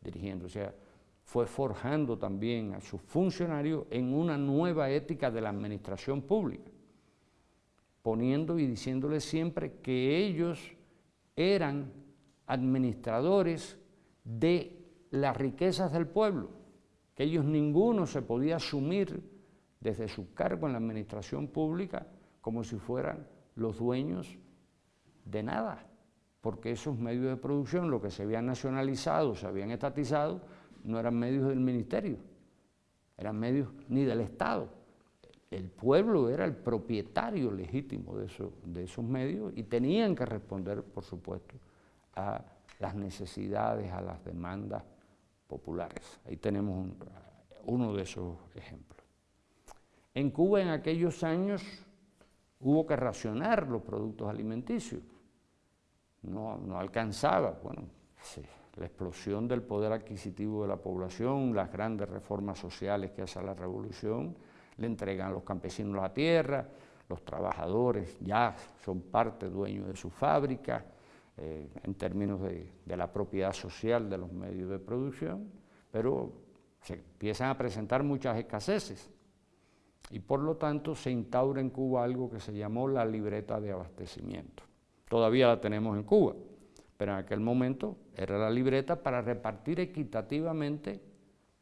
dirigiendo. O sea, fue forjando también a sus funcionarios en una nueva ética de la administración pública, poniendo y diciéndoles siempre que ellos eran administradores de las riquezas del pueblo, que ellos ninguno se podía asumir desde su cargo en la administración pública como si fueran los dueños de nada, porque esos medios de producción, lo que se habían nacionalizado, se habían estatizado, no eran medios del ministerio, eran medios ni del Estado. El pueblo era el propietario legítimo de, esos medios y tenían que responder, por supuesto, a las necesidades, a las demandas populares. Ahí tenemos uno de esos ejemplos. En Cuba en aquellos años hubo que racionar los productos alimenticios. No, no alcanzaba, bueno, la explosión del poder adquisitivo de la población, las grandes reformas sociales que hace la revolución, le entregan a los campesinos la tierra, los trabajadores ya son parte dueños de su fábrica, eh, en términos de, la propiedad social de los medios de producción, pero se empiezan a presentar muchas escaseces y por lo tanto se instaura en Cuba algo que se llamó la libreta de abastecimiento. Todavía la tenemos en Cuba, pero en aquel momento era la libreta para repartir equitativamente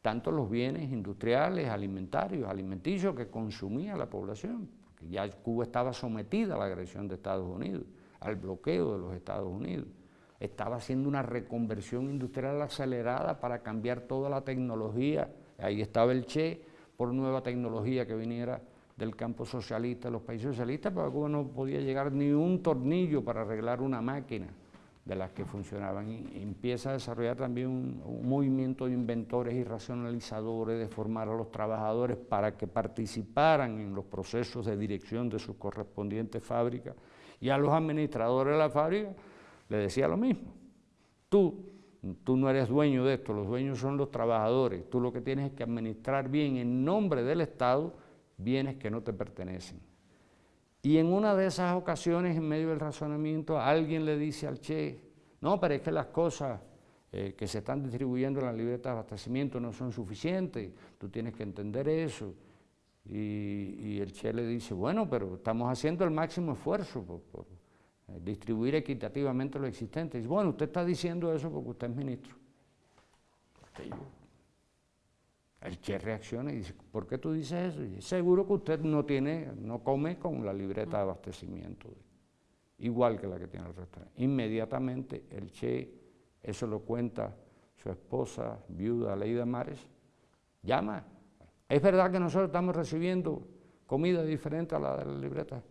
tanto los bienes industriales, alimentarios, alimenticios que consumía la población, porque ya Cuba estaba sometida a la agresión de Estados Unidos al bloqueo de los Estados Unidos. Estaba haciendo una reconversión industrial acelerada para cambiar toda la tecnología. Ahí estaba el Che por nueva tecnología que viniera del campo socialista, los países socialistas, pero Cuba no podía llegar ni un tornillo para arreglar una máquina de las que funcionaban. Y empieza a desarrollar también un, movimiento de inventores y racionalizadores, de formar a los trabajadores para que participaran en los procesos de dirección de sus correspondientes fábricas y a los administradores de la fábrica le decía lo mismo. Tú, tú no eres dueño de esto, los dueños son los trabajadores. Tú lo que tienes es que administrar bien en nombre del Estado bienes que no te pertenecen. Y en una de esas ocasiones, en medio del razonamiento, alguien le dice al Che, no, pero es que las cosas eh, que se están distribuyendo en la libreta de abastecimiento no son suficientes, tú tienes que entender eso. Y, el Che le dice, bueno, pero estamos haciendo el máximo esfuerzo por, eh, distribuir equitativamente lo existente. Y dice, bueno, usted está diciendo eso porque usted es ministro. El Che reacciona y dice, ¿por qué tú dices eso? Y dice, seguro que usted no tiene, no come con la libreta de abastecimiento, igual que la que tiene el restaurante. Inmediatamente el Che, eso lo cuenta su esposa, viuda Leida Mares, llama es verdad que nosotros estamos recibiendo comida diferente a la de la libreta.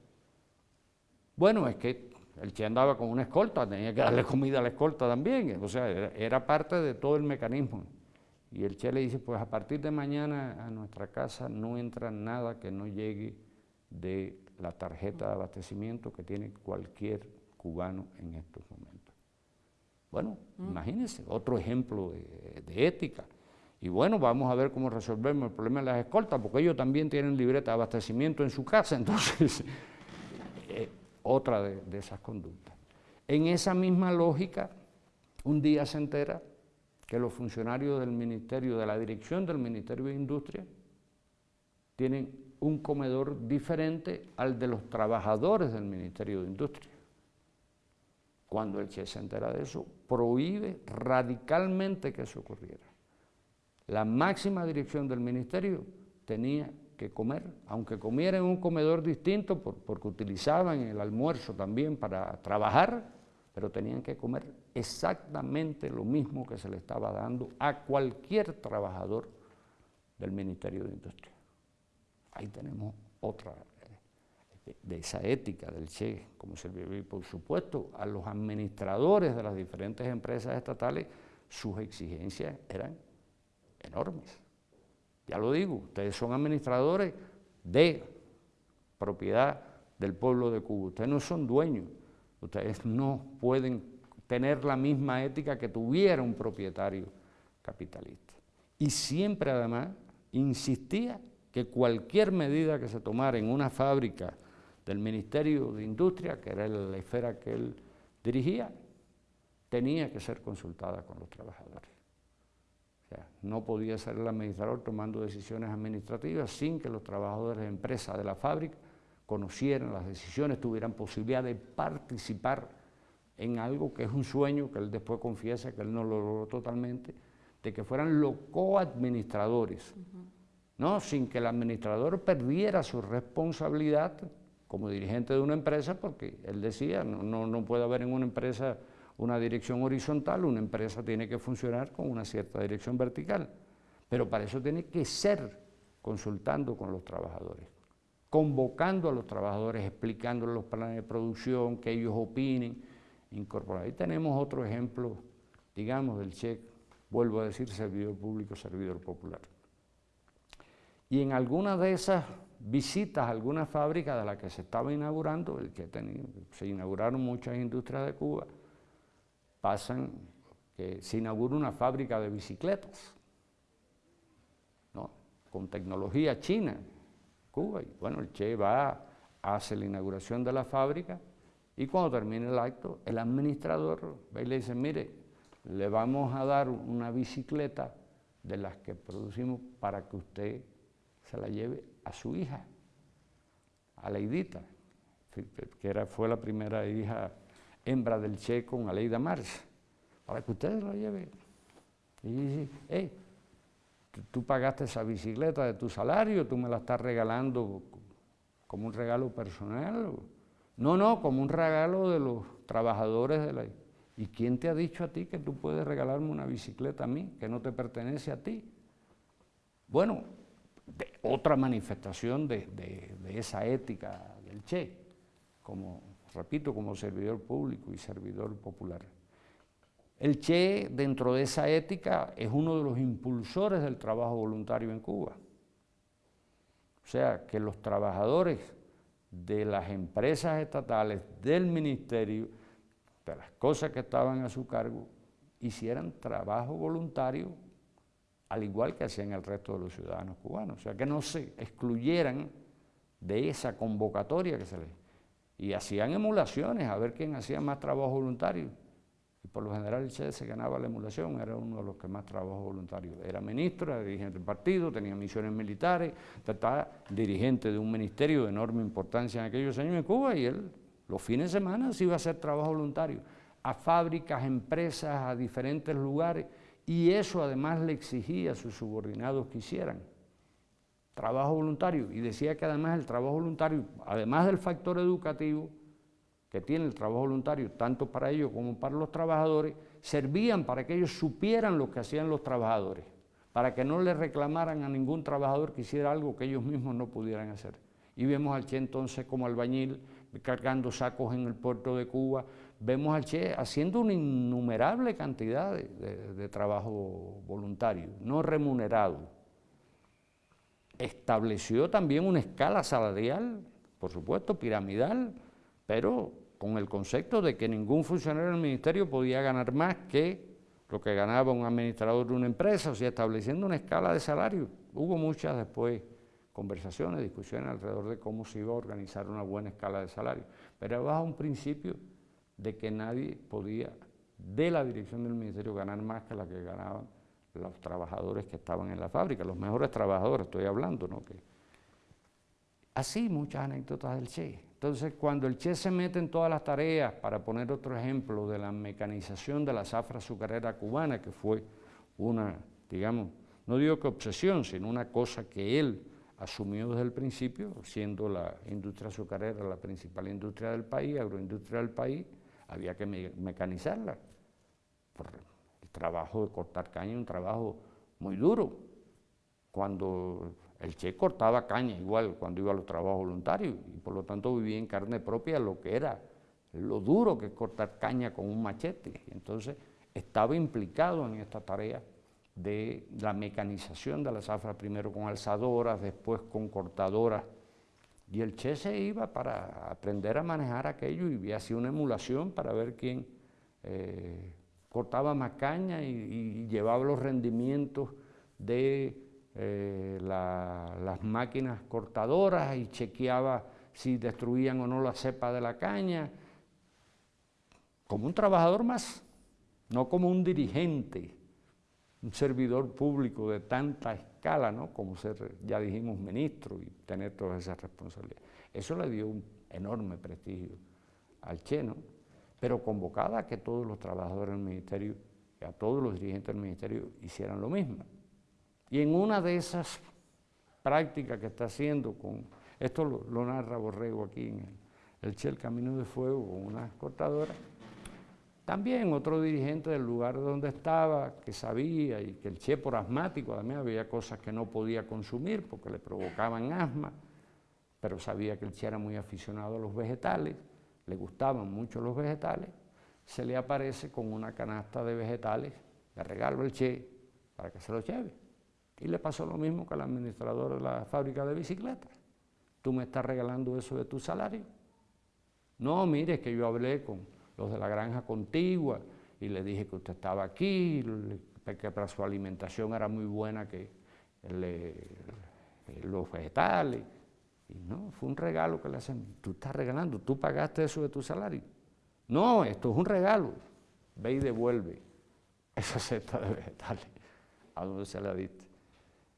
Bueno, es que el Che andaba con una escolta, tenía que darle comida a la escolta también, o sea, era, parte de todo el mecanismo. Y el Che le dice, pues a partir de mañana a nuestra casa no entra nada que no llegue de la tarjeta de abastecimiento que tiene cualquier cubano en estos momentos. Bueno, mm. imagínense, otro ejemplo de, ética. Y bueno, vamos a ver cómo resolvemos el problema de las escoltas, porque ellos también tienen libreta de abastecimiento en su casa, entonces, eh, otra de, de esas conductas. En esa misma lógica, un día se entera que los funcionarios del Ministerio, de la dirección del Ministerio de Industria, tienen un comedor diferente al de los trabajadores del Ministerio de Industria. Cuando el Che se entera de eso, prohíbe radicalmente que eso ocurriera. La máxima dirección del ministerio tenía que comer, aunque comiera en un comedor distinto, porque utilizaban el almuerzo también para trabajar, pero tenían que comer exactamente lo mismo que se le estaba dando a cualquier trabajador del Ministerio de Industria. Ahí tenemos otra de esa ética del Che como servicio y por supuesto a los administradores de las diferentes empresas estatales sus exigencias eran enormes. Ya lo digo, ustedes son administradores de propiedad del pueblo de Cuba, ustedes no son dueños, ustedes no pueden tener la misma ética que tuviera un propietario capitalista. Y siempre además insistía que cualquier medida que se tomara en una fábrica del Ministerio de Industria, que era la esfera que él dirigía, tenía que ser consultada con los trabajadores. O sea, no podía ser el administrador tomando decisiones administrativas sin que los trabajadores de empresa de la fábrica conocieran las decisiones, tuvieran posibilidad de participar en algo que es un sueño, que él después confiesa que él no lo logró totalmente, de que fueran los coadministradores, ¿no? sin que el administrador perdiera su responsabilidad como dirigente de una empresa, porque él decía, no, no, puede haber en una empresa una dirección horizontal, una empresa tiene que funcionar con una cierta dirección vertical, pero para eso tiene que ser consultando con los trabajadores, convocando a los trabajadores, explicándoles los planes de producción, que ellos opinen, incorporar. Ahí tenemos otro ejemplo, digamos, del cheque, vuelvo a decir, servidor público, servidor popular. Y en algunas de esas visitas a algunas fábricas de las que se estaba inaugurando, se inauguraron muchas industrias de Cuba, pasan que se inaugura una fábrica de bicicletas, ¿no? con tecnología china, Cuba, y bueno, el Che va, hace la inauguración de la fábrica, y cuando termina el acto, el administrador va y le dice, mire, le vamos a dar una bicicleta de las que producimos para que usted se la lleve a su hija, a Leidita, que era, fue la primera hija hembra del Che con Aleida Mars, para que ustedes la lleven. Y dice, hey, tú pagaste esa bicicleta de tu salario, tú me la estás regalando como un regalo personal. No, no, como un regalo de los trabajadores de la... ¿Y quién te ha dicho a ti que tú puedes regalarme una bicicleta a mí, que no te pertenece a ti? Bueno, otra manifestación de, esa ética del Che, como, repito, como servidor público y servidor popular. El Che, dentro de esa ética, es uno de los impulsores del trabajo voluntario en Cuba. O sea, que los trabajadores de las empresas estatales, del ministerio, de las cosas que estaban a su cargo, hicieran trabajo voluntario al igual que hacían el resto de los ciudadanos cubanos. O sea, que no se excluyeran de esa convocatoria que se les... Y hacían emulaciones a ver quién hacía más trabajo voluntario. Y por lo general el Che se ganaba la emulación, era uno de los que más trabajo voluntario. Era ministro, era dirigente del partido, tenía misiones militares, estaba dirigente de un ministerio de enorme importancia en aquellos años en Cuba y él los fines de semana se iba a hacer trabajo voluntario a fábricas, empresas, a diferentes lugares y eso además le exigía a sus subordinados que hicieran trabajo voluntario y decía que además el trabajo voluntario, además del factor educativo que tiene el trabajo voluntario, tanto para ellos como para los trabajadores, servían para que ellos supieran lo que hacían los trabajadores, para que no le reclamaran a ningún trabajador que hiciera algo que ellos mismos no pudieran hacer. Y vemos al Che entonces como albañil cargando sacos en el puerto de Cuba, vemos al Che haciendo una innumerable cantidad de, trabajo voluntario, no remunerado. Estableció también una escala salarial, por supuesto, piramidal, pero con el concepto de que ningún funcionario del ministerio podía ganar más que lo que ganaba un administrador de una empresa, o sea, estableciendo una escala de salario. Hubo muchas después conversaciones, discusiones alrededor de cómo se iba a organizar una buena escala de salario, pero bajo un principio de que nadie podía de la dirección del ministerio ganar más que la que ganaban los trabajadores que estaban en la fábrica, los mejores trabajadores, estoy hablando, ¿no? Así muchas anécdotas del Che. Entonces, cuando el Che se mete en todas las tareas, para poner otro ejemplo, de la mecanización de la zafra azucarera cubana, que fue una, digamos, no digo que obsesión, sino una cosa que él asumió desde el principio, siendo la industria azucarera la principal industria del país, agroindustria del país, había que mecanizarla. el trabajo de cortar caña es un trabajo muy duro. Cuando el Che cortaba caña igual cuando iba a los trabajos voluntarios y por lo tanto vivía en carne propia lo que era lo duro que es cortar caña con un machete. Entonces estaba implicado en esta tarea de la mecanización de la zafra, primero con alzadoras, después con cortadoras y el Che se iba para aprender a manejar aquello y hacía una emulación para ver quién eh, cortaba más caña y, llevaba los rendimientos de eh, las máquinas cortadoras y chequeaba si destruían o no la cepa de la caña, como un trabajador más, no como un dirigente, un servidor público de tanta escala, ¿no? como ser, ya dijimos, ministro y tener todas esas responsabilidades. Eso le dio un enorme prestigio al Che, ¿no? pero convocada a que todos los trabajadores del ministerio, a todos los dirigentes del ministerio hicieran lo mismo. Y en una de esas prácticas que está haciendo con, esto lo, narra Borrego aquí en el, el Che, el Camino de Fuego, con unas cortadoras, también otro dirigente del lugar donde estaba, que sabía y que el Che por asmático, también había cosas que no podía consumir porque le provocaban asma, pero sabía que el Che era muy aficionado a los vegetales, le gustaban mucho los vegetales, se le aparece con una canasta de vegetales, le regalo el Che para que se lo lleve. Y le pasó lo mismo que al administrador de la fábrica de bicicletas. ¿Tú me estás regalando eso de tu salario? No, mire, que yo hablé con los de la granja contigua, y le dije que usted estaba aquí, que para su alimentación era muy buena, que los vegetales, y no, fue un regalo que le hacen, tú estás regalando, tú pagaste eso de tu salario. No, esto es un regalo, ve y devuelve esa cesta de vegetales, a donde se la diste.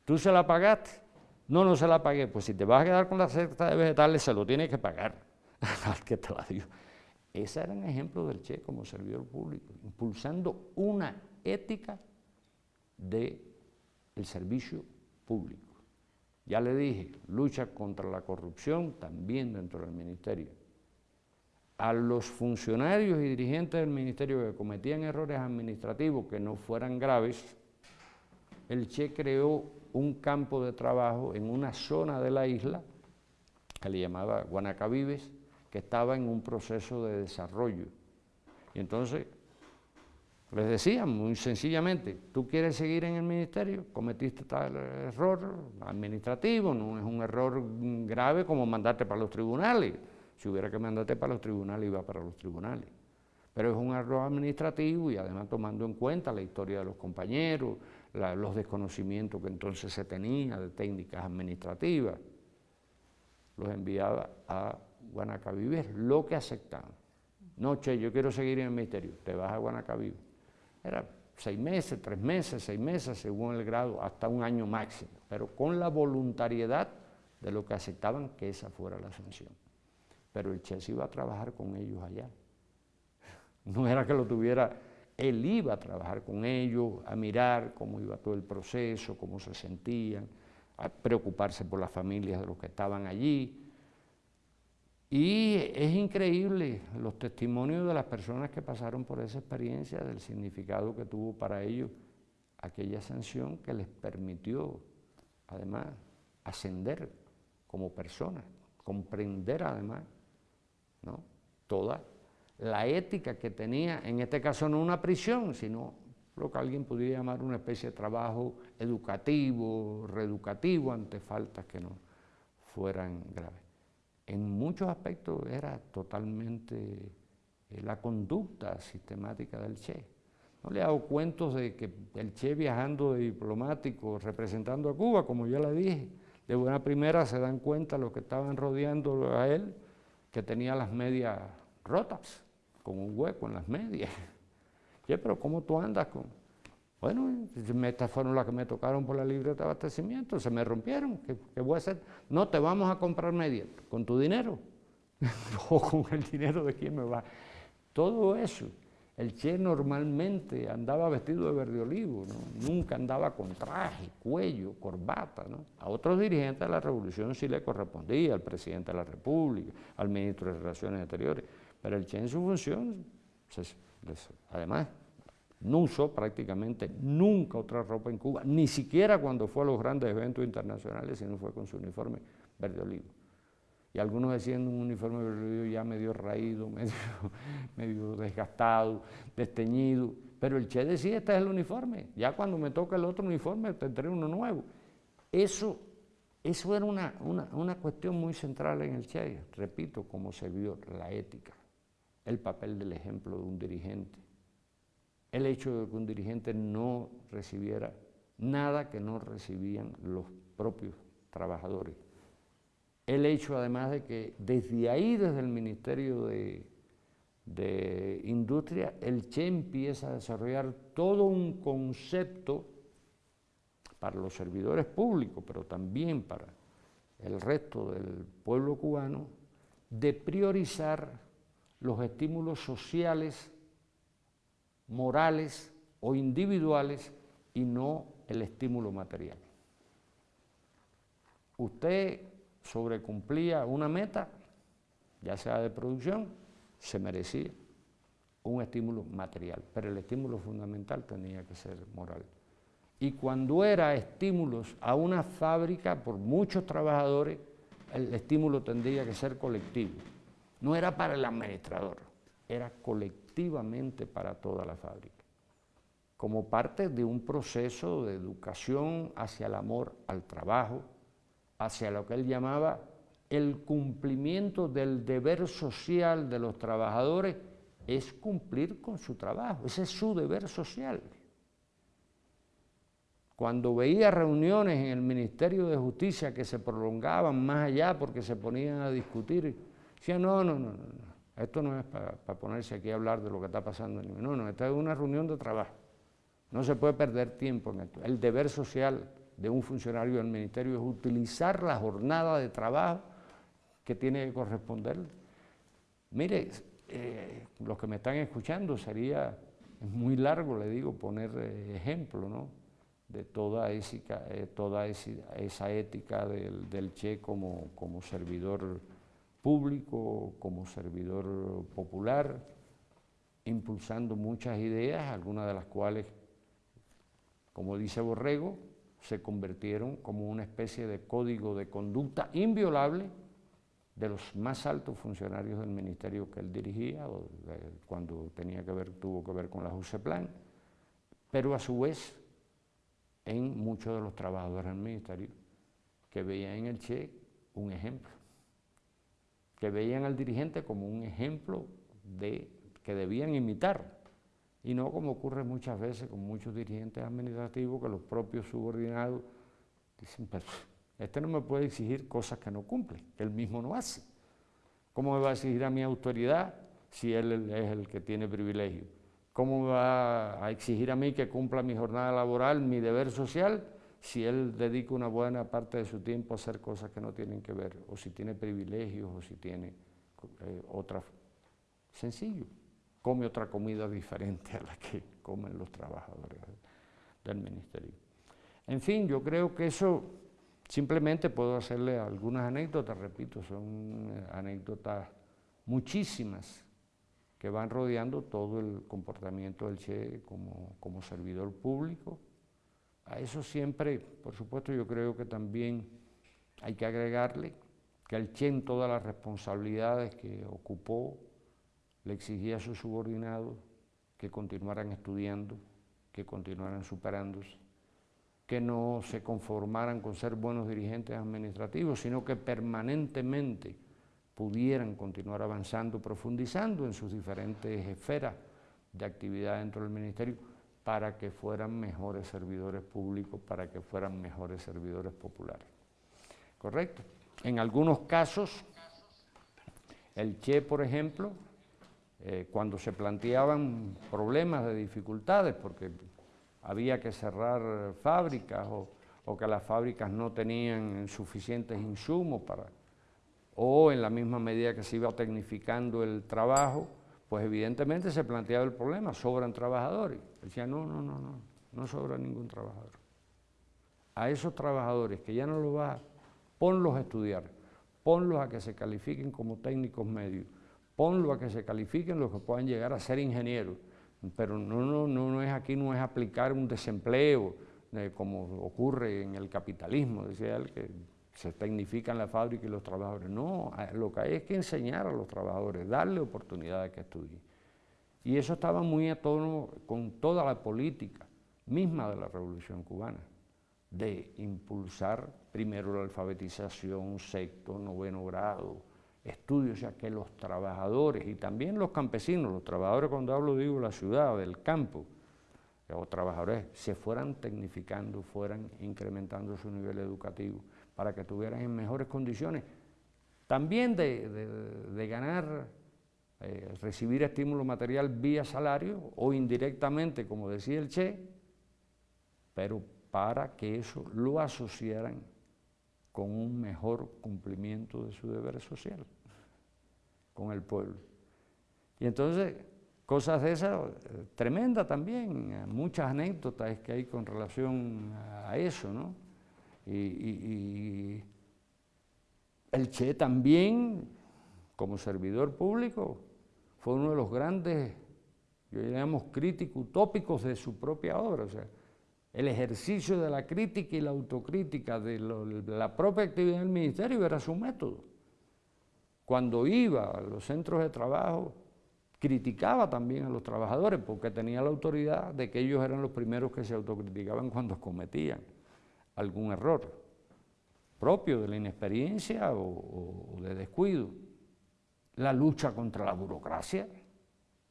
¿Tú se la pagaste? No, no se la pagué, pues si te vas a quedar con la cesta de vegetales, se lo tienes que pagar al que te la dio. Ese era un ejemplo del Che como servidor público, impulsando una ética del servicio público. Ya le dije, lucha contra la corrupción también dentro del ministerio. A los funcionarios y dirigentes del ministerio que cometían errores administrativos que no fueran graves, el Che creó un campo de trabajo en una zona de la isla que le llamaba Guanacavives, que estaba en un proceso de desarrollo. Y entonces les decía muy sencillamente, tú quieres seguir en el ministerio, cometiste tal error administrativo, no es un error grave como mandarte para los tribunales. Si hubiera que mandarte para los tribunales, iba para los tribunales. Pero es un error administrativo y además tomando en cuenta la historia de los compañeros, los desconocimientos que entonces se tenía de técnicas administrativas, los enviaba a Guanacavive lo que aceptaban. No, che, yo quiero seguir en el ministerio, te vas a Guanacavive. Era seis meses, tres meses, seis meses, según el grado, hasta un año máximo, pero con la voluntariedad de lo que aceptaban que esa fuera la sanción. Pero el Che se iba a trabajar con ellos allá. No era que lo tuviera, él iba a trabajar con ellos, a mirar cómo iba todo el proceso, cómo se sentían, a preocuparse por las familias de los que estaban allí, y es increíble los testimonios de las personas que pasaron por esa experiencia, del significado que tuvo para ellos aquella sanción que les permitió, además, ascender como personas, comprender además ¿no? Toda la ética que tenía, en este caso no una prisión, sino lo que alguien podría llamar una especie de trabajo educativo, reeducativo ante faltas que no fueran graves. En muchos aspectos era totalmente eh, la conducta sistemática del Che. No le hago cuentos de que el Che viajando de diplomático, representando a Cuba, como ya le dije, de buena primera se dan cuenta los que estaban rodeando a él, que tenía las medias rotas, con un hueco en las medias. pero ¿cómo tú andas con...? Bueno, estas fueron las que me tocaron por la libreta de abastecimiento, se me rompieron, ¿qué, voy a hacer? No, te vamos a comprar medias, con tu dinero, o con el dinero de quién me va. Todo eso el Che normalmente andaba vestido de verde olivo, nunca andaba con traje, cuello, corbata. A otros dirigentes de la revolución sí le correspondía, al presidente de la República, al ministro de Relaciones Exteriores, pero el Che en su función, además, no usó prácticamente nunca otra ropa en Cuba, ni siquiera cuando fue a los grandes eventos internacionales, sino fue con su uniforme verde olivo. Y algunos decían un uniforme ya medio raído, medio, desgastado, desteñido, pero el Che decía, este es el uniforme, ya cuando me toca el otro uniforme tendré uno nuevo. Eso, eso era una, una cuestión muy central en el Che, repito, como se vio la ética, el papel del ejemplo de un dirigente, el hecho de que un dirigente no recibiera nada que no recibían los propios trabajadores. El hecho además de que desde ahí, desde el Ministerio de, Industria, el Che empieza a desarrollar todo un concepto para los servidores públicos, pero también para el resto del pueblo cubano, de priorizar los estímulos sociales, morales o individuales y no el estímulo material. Usted sobrecumplía una meta, ya sea de producción, se merecía un estímulo material, pero el estímulo fundamental tenía que ser moral. Y cuando era estímulos a una fábrica por muchos trabajadores, el estímulo tendría que ser colectivo. No era para el administrador, era colectivamente para toda la fábrica, como parte de un proceso de educación hacia el amor al trabajo, hacia lo que él llamaba el cumplimiento del deber social de los trabajadores es cumplir con su trabajo, ese es su deber social. Cuando veía reuniones en el Ministerio de Justicia que se prolongaban más allá porque se ponían a discutir, decía, no, no, no, no, esto no es para, ponerse aquí a hablar de lo que está pasando, no, no, esta es una reunión de trabajo, no se puede perder tiempo en esto, el deber social de un funcionario del ministerio es utilizar la jornada de trabajo que tiene que corresponder. Mire, eh, los que me están escuchando, sería muy largo, le digo, poner eh, ejemplo ¿no? de toda, esa, eh, toda esa, ética del, del Che como, como servidor público, como servidor popular, impulsando muchas ideas, algunas de las cuales, como dice Borrego, se convirtieron como una especie de código de conducta inviolable de los más altos funcionarios del ministerio que él dirigía, cuando tenía que ver, tuvo que ver con la JUSEPLAN, pero a su vez en muchos de los trabajadores del ministerio que veían en el Che un ejemplo, que veían al dirigente como un ejemplo de, que debían imitar y no como ocurre muchas veces con muchos dirigentes administrativos que los propios subordinados dicen, pero este no me puede exigir cosas que no cumple, que él mismo no hace. ¿Cómo me va a exigir a mi autoridad si él es el que tiene privilegio? ¿Cómo me va a exigir a mí que cumpla mi jornada laboral, mi deber social, si él dedica una buena parte de su tiempo a hacer cosas que no tienen que ver, o si tiene privilegios, o si tiene eh, otra... Sencillo come otra comida diferente a la que comen los trabajadores del ministerio. En fin, yo creo que eso simplemente puedo hacerle algunas anécdotas, repito, son anécdotas muchísimas que van rodeando todo el comportamiento del Che como, como servidor público. A eso siempre, por supuesto, yo creo que también hay que agregarle que el Che en todas las responsabilidades que ocupó le exigía a sus subordinados que continuaran estudiando, que continuaran superándose, que no se conformaran con ser buenos dirigentes administrativos, sino que permanentemente pudieran continuar avanzando, profundizando en sus diferentes esferas de actividad dentro del ministerio para que fueran mejores servidores públicos, para que fueran mejores servidores populares. ¿Correcto? En algunos casos, el Che, por ejemplo, eh, cuando se planteaban problemas de dificultades, porque había que cerrar fábricas o, o que las fábricas no tenían suficientes insumos para, o en la misma medida que se iba tecnificando el trabajo, pues evidentemente se planteaba el problema, sobran trabajadores. Decía, no, no, no, no, no sobra ningún trabajador. A esos trabajadores que ya no lo va, ponlos a estudiar, ponlos a que se califiquen como técnicos medios, ponlos a que se califiquen los que puedan llegar a ser ingenieros, pero no, no, no, es aquí, no es aplicar un desempleo, eh, como ocurre en el capitalismo, decía él, que se tecnifican la fábrica y los trabajadores. No, lo que hay es que enseñar a los trabajadores, darle oportunidades que estudien. Y eso estaba muy a tono con toda la política misma de la Revolución Cubana, de impulsar primero la alfabetización, sexto, noveno grado, estudios, sea, que los trabajadores y también los campesinos, los trabajadores cuando hablo digo de la ciudad, del campo, o trabajadores se fueran tecnificando, fueran incrementando su nivel educativo para que estuvieran en mejores condiciones. También de, ganar, eh, recibir estímulo material vía salario o indirectamente, como decía el Che, pero para que eso lo asociaran con un mejor cumplimiento de su deber social con el pueblo. Y entonces, cosas de esas, eh, tremenda también, muchas anécdotas que hay con relación a eso, ¿no? Y, el Che también, como servidor público, fue uno de los grandes, yo llamamos críticos utópicos de su propia obra. O sea, el ejercicio de la crítica y la autocrítica de, de la propia actividad del ministerio era su método. Cuando iba a los centros de trabajo, criticaba también a los trabajadores porque tenía la autoridad de que ellos eran los primeros que se autocriticaban cuando cometían algún error propio de la inexperiencia o, de descuido. La lucha contra la burocracia,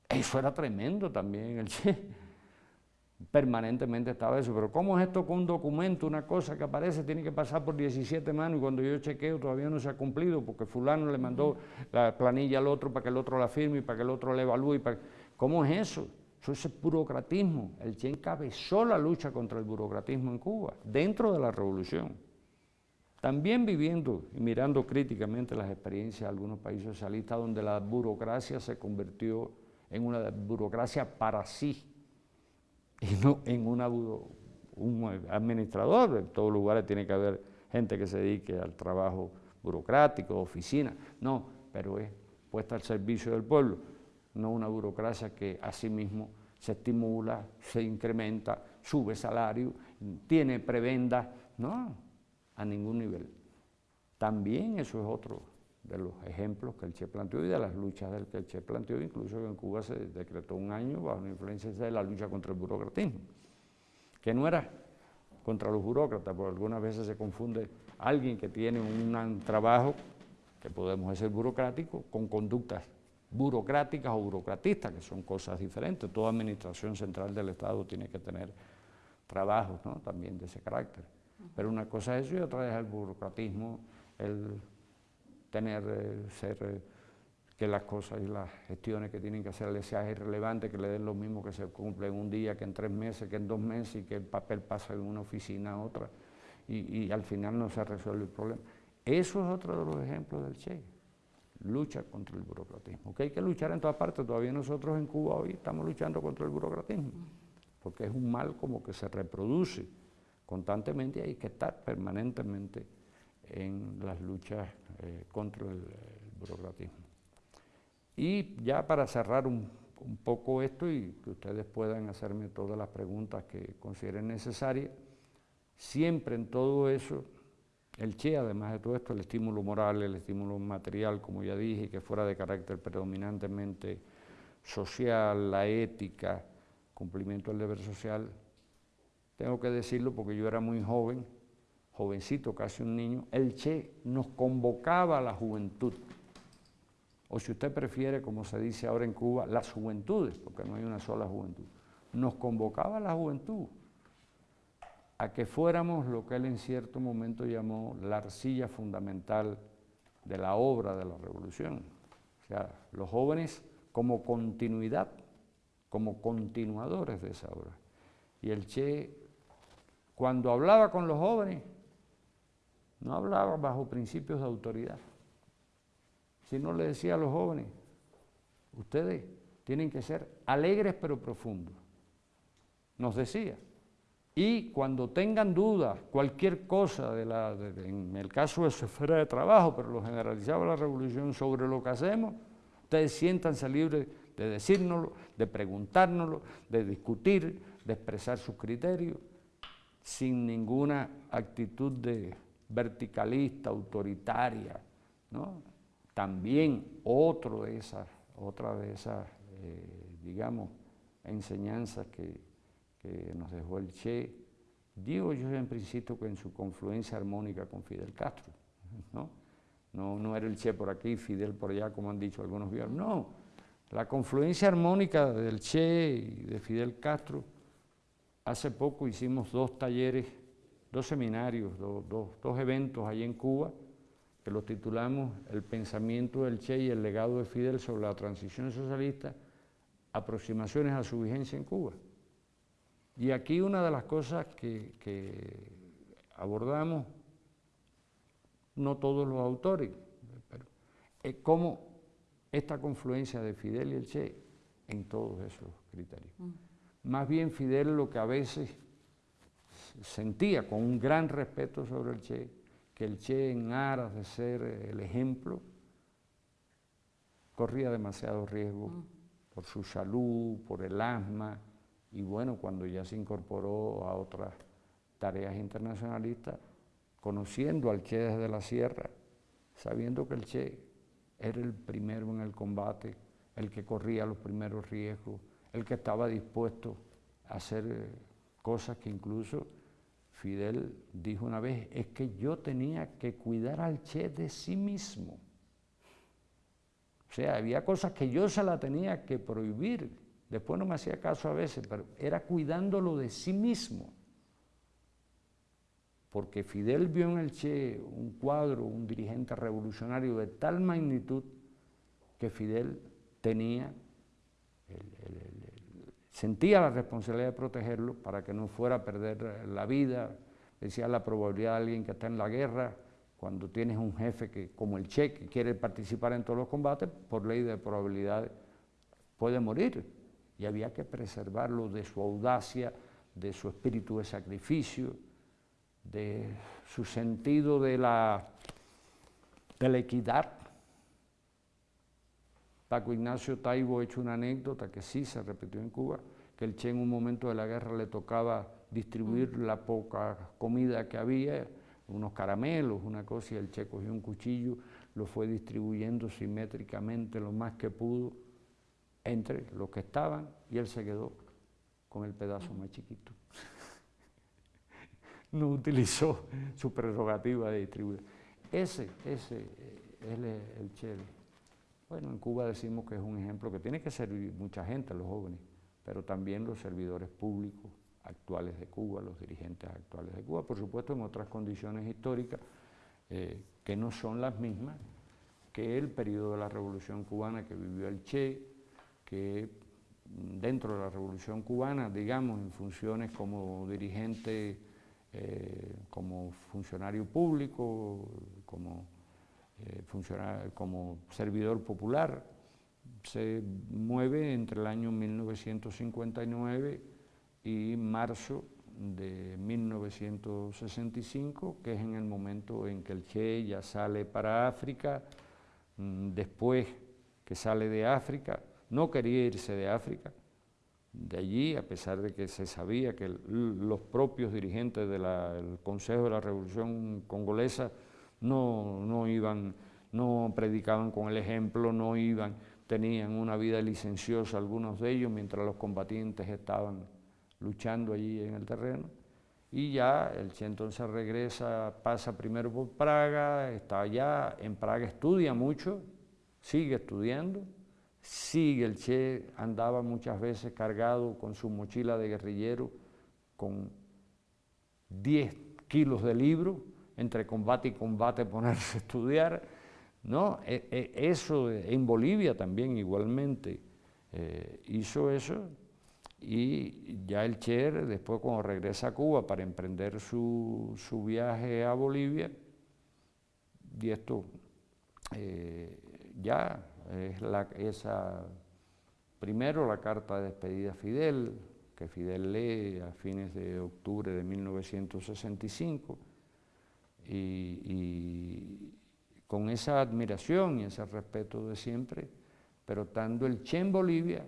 eso era tremendo también el Che. Permanentemente estaba eso, pero ¿cómo es esto con un documento, una cosa que aparece, tiene que pasar por 17 manos y cuando yo chequeo todavía no se ha cumplido porque fulano le mandó la planilla al otro para que el otro la firme y para que el otro la evalúe? ¿Cómo es eso? Eso es burocratismo. El Che encabezó la lucha contra el burocratismo en Cuba, dentro de la revolución. También viviendo y mirando críticamente las experiencias de algunos países socialistas donde la burocracia se convirtió en una burocracia para sí y no en un administrador. En todos lugares tiene que haber gente que se dedique al trabajo burocrático, oficina. No, pero es puesta al servicio del pueblo no una burocracia que asimismo se estimula, se incrementa, sube salario, tiene prebenda, no, a ningún nivel. También eso es otro de los ejemplos que el Che planteó y de las luchas del que el Che planteó, incluso en Cuba se decretó un año bajo la influencia de la lucha contra el burocratismo, que no era contra los burócratas, porque algunas veces se confunde alguien que tiene un trabajo, que podemos decir burocrático, con conductas burocráticas o burocratistas, que son cosas diferentes. Toda administración central del Estado tiene que tener trabajos ¿no? también de ese carácter. Pero una cosa es eso y otra es el burocratismo, el tener, eh, ser, eh, que las cosas y las gestiones que tienen que hacer les sea irrelevante, que le den lo mismo que se cumple en un día, que en tres meses, que en dos meses y que el papel pasa de una oficina a otra y, y al final no se resuelve el problema. Eso es otro de los ejemplos del Che lucha contra el burocratismo. Que hay que luchar en todas partes, todavía nosotros en Cuba hoy estamos luchando contra el burocratismo, porque es un mal como que se reproduce constantemente y hay que estar permanentemente en las luchas eh, contra el, burocratismo. Y ya para cerrar un, un poco esto y que ustedes puedan hacerme todas las preguntas que consideren necesarias, siempre en todo eso el Che, además de todo esto, el estímulo moral, el estímulo material, como ya dije, que fuera de carácter predominantemente social, la ética, cumplimiento del deber social, tengo que decirlo porque yo era muy joven, jovencito, casi un niño, el Che nos convocaba a la juventud, o si usted prefiere, como se dice ahora en Cuba, las juventudes, porque no hay una sola juventud, nos convocaba a la juventud a que fuéramos lo que él en cierto momento llamó la arcilla fundamental de la obra de la revolución. O sea, los jóvenes como continuidad, como continuadores de esa obra. Y el Che, cuando hablaba con los jóvenes, no hablaba bajo principios de autoridad, sino le decía a los jóvenes, ustedes tienen que ser alegres pero profundos. Nos decía, y cuando tengan dudas, cualquier cosa, de la, en el caso de su esfera de trabajo, pero lo generalizaba la revolución sobre lo que hacemos, ustedes siéntanse libres de decírnoslo, de preguntárnoslo, de discutir, de expresar sus criterios, sin ninguna actitud de verticalista, autoritaria. ¿no? También otro de esas, otra de esas, eh, digamos, enseñanzas que nos dejó el Che, digo yo en principio que en su confluencia armónica con Fidel Castro, ¿no? No, no era el Che por aquí, Fidel por allá, como han dicho algunos viejos, no, la confluencia armónica del Che y de Fidel Castro, hace poco hicimos dos talleres, dos seminarios, dos eventos allí en Cuba, que los titulamos El pensamiento del Che y el legado de Fidel sobre la transición socialista, aproximaciones a su vigencia en Cuba. Y aquí una de las cosas que, abordamos, no todos los autores, pero es cómo esta confluencia de Fidel y el Che en todos esos criterios. Mm. Más bien Fidel lo que a veces sentía con un gran respeto sobre el Che, que el Che en aras de ser el ejemplo, corría demasiado riesgo mm. por su salud, por el asma, y bueno, cuando ya se incorporó a otras tareas internacionalistas, conociendo al Che desde la sierra, sabiendo que el Che era el primero en el combate, el que corría los primeros riesgos, el que estaba dispuesto a hacer eh, cosas que incluso Fidel dijo una vez, es que yo tenía que cuidar al Che de sí mismo. O sea, había cosas que yo se la tenía que prohibir, Después no me hacía caso a veces, pero era cuidándolo de sí mismo. Porque Fidel vio en el Che un cuadro, un dirigente revolucionario de tal magnitud que Fidel tenía, sentía la responsabilidad de protegerlo para que no fuera a perder la vida. Decía la probabilidad de alguien que está en la guerra, cuando tienes un jefe que, como el Che, que quiere participar en todos los combates, por ley de probabilidad puede morir y había que preservarlo de su audacia, de su espíritu de sacrificio, de su sentido de la, de la equidad. Paco Ignacio Taibo ha hecho una anécdota que sí se repitió en Cuba, que el Che en un momento de la guerra le tocaba distribuir mm. la poca comida que había, unos caramelos, una cosa, y el Che cogió un cuchillo, lo fue distribuyendo simétricamente lo más que pudo, entre los que estaban y él se quedó con el pedazo más chiquito. no utilizó su prerrogativa de distribuir. Ese, ese es el Che. Bueno, en Cuba decimos que es un ejemplo que tiene que servir mucha gente, los jóvenes, pero también los servidores públicos actuales de Cuba, los dirigentes actuales de Cuba, por supuesto en otras condiciones históricas eh, que no son las mismas que el periodo de la Revolución Cubana que vivió el Che, que dentro de la Revolución Cubana, digamos, en funciones como dirigente, eh, como funcionario público, como, eh, como servidor popular, se mueve entre el año 1959 y marzo de 1965, que es en el momento en que el Che ya sale para África, mm, después que sale de África, no quería irse de África, de allí, a pesar de que se sabía que los propios dirigentes del Consejo de la Revolución Congolesa no, no iban, no predicaban con el ejemplo, no iban, tenían una vida licenciosa algunos de ellos, mientras los combatientes estaban luchando allí en el terreno. Y ya el Che entonces regresa, pasa primero por Praga, está allá, en Praga estudia mucho, sigue estudiando, sigue el Che, andaba muchas veces cargado con su mochila de guerrillero, con 10 kilos de libros, entre combate y combate ponerse a estudiar, ¿no? E, e, eso en Bolivia también igualmente eh, hizo eso y ya el Che después cuando regresa a Cuba para emprender su, viaje a Bolivia, y esto eh, ya es la, esa, primero la carta de despedida a Fidel, que Fidel lee a fines de octubre de 1965, y, con esa admiración y ese respeto de siempre, pero estando el Che en Bolivia,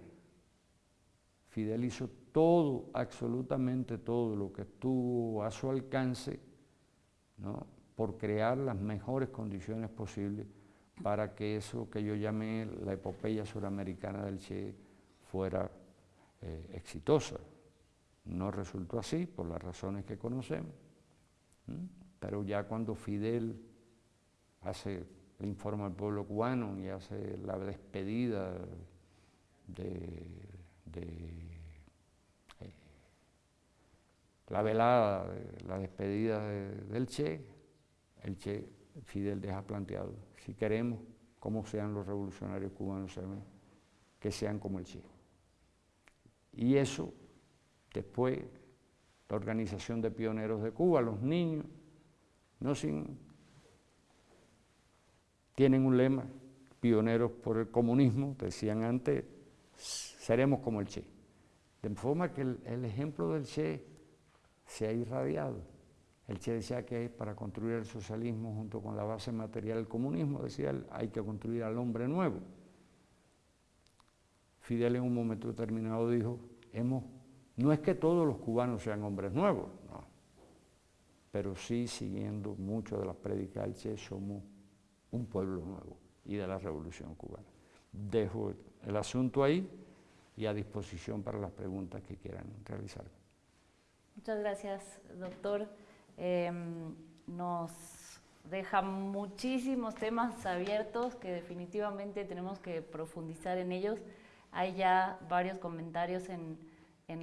Fidel hizo todo, absolutamente todo lo que estuvo a su alcance, ¿no? por crear las mejores condiciones posibles para que eso que yo llamé la epopeya suramericana del Che fuera eh, exitosa. No resultó así por las razones que conocemos, pero ya cuando Fidel hace el informe al pueblo cubano y hace la despedida de, eh, la velada, la despedida del Che, el Che Fidel deja planteado, si queremos, como sean los revolucionarios cubanos, que sean como el Che. Y eso, después, la Organización de Pioneros de Cuba, los niños, no sin, tienen un lema, pioneros por el comunismo, decían antes, seremos como el Che. De forma que el ejemplo del Che se ha irradiado. El Che decía que para construir el socialismo junto con la base material del comunismo, decía él, hay que construir al hombre nuevo. Fidel en un momento determinado dijo, hemos, no es que todos los cubanos sean hombres nuevos, no, pero sí siguiendo mucho de las prédicas del Che, somos un pueblo nuevo y de la revolución cubana. Dejo el asunto ahí y a disposición para las preguntas que quieran realizar. Muchas gracias, doctor. Em, nos deja muchísimos temas abiertos que definitivamente tenemos que profundizar en ellos. Hay ya varios comentarios en,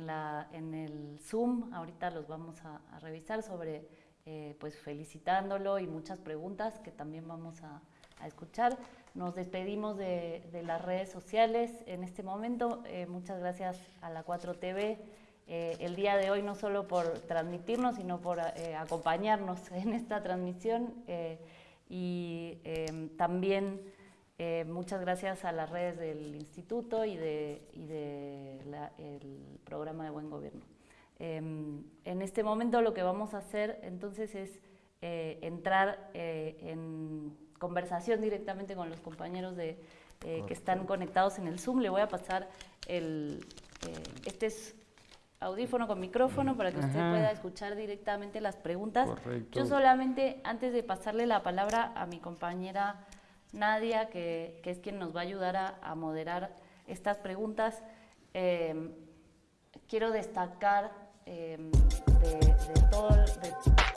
la, en el Zoom, ahorita los vamos a, revisar sobre, eh, pues felicitándolo y muchas preguntas que también vamos a, escuchar. Nos despedimos de, las redes sociales en este momento. Eh, muchas gracias a la 4TV. Eh, el día de hoy no solo por transmitirnos, sino por eh, acompañarnos en esta transmisión eh, y también muchas gracias a las redes del Instituto y del de, programa de Buen Gobierno. en este momento lo que vamos a hacer entonces es entrar en conversación directamente con los compañeros de, que están conectados en el Zoom. Le voy a pasar el... este es audífono con micrófono para que usted pueda escuchar directamente las preguntas. Yo solamente, antes de pasarle la palabra a mi compañera Nadia, que, es quien nos va a ayudar a, moderar estas preguntas, em, quiero destacar em, de, todo... De,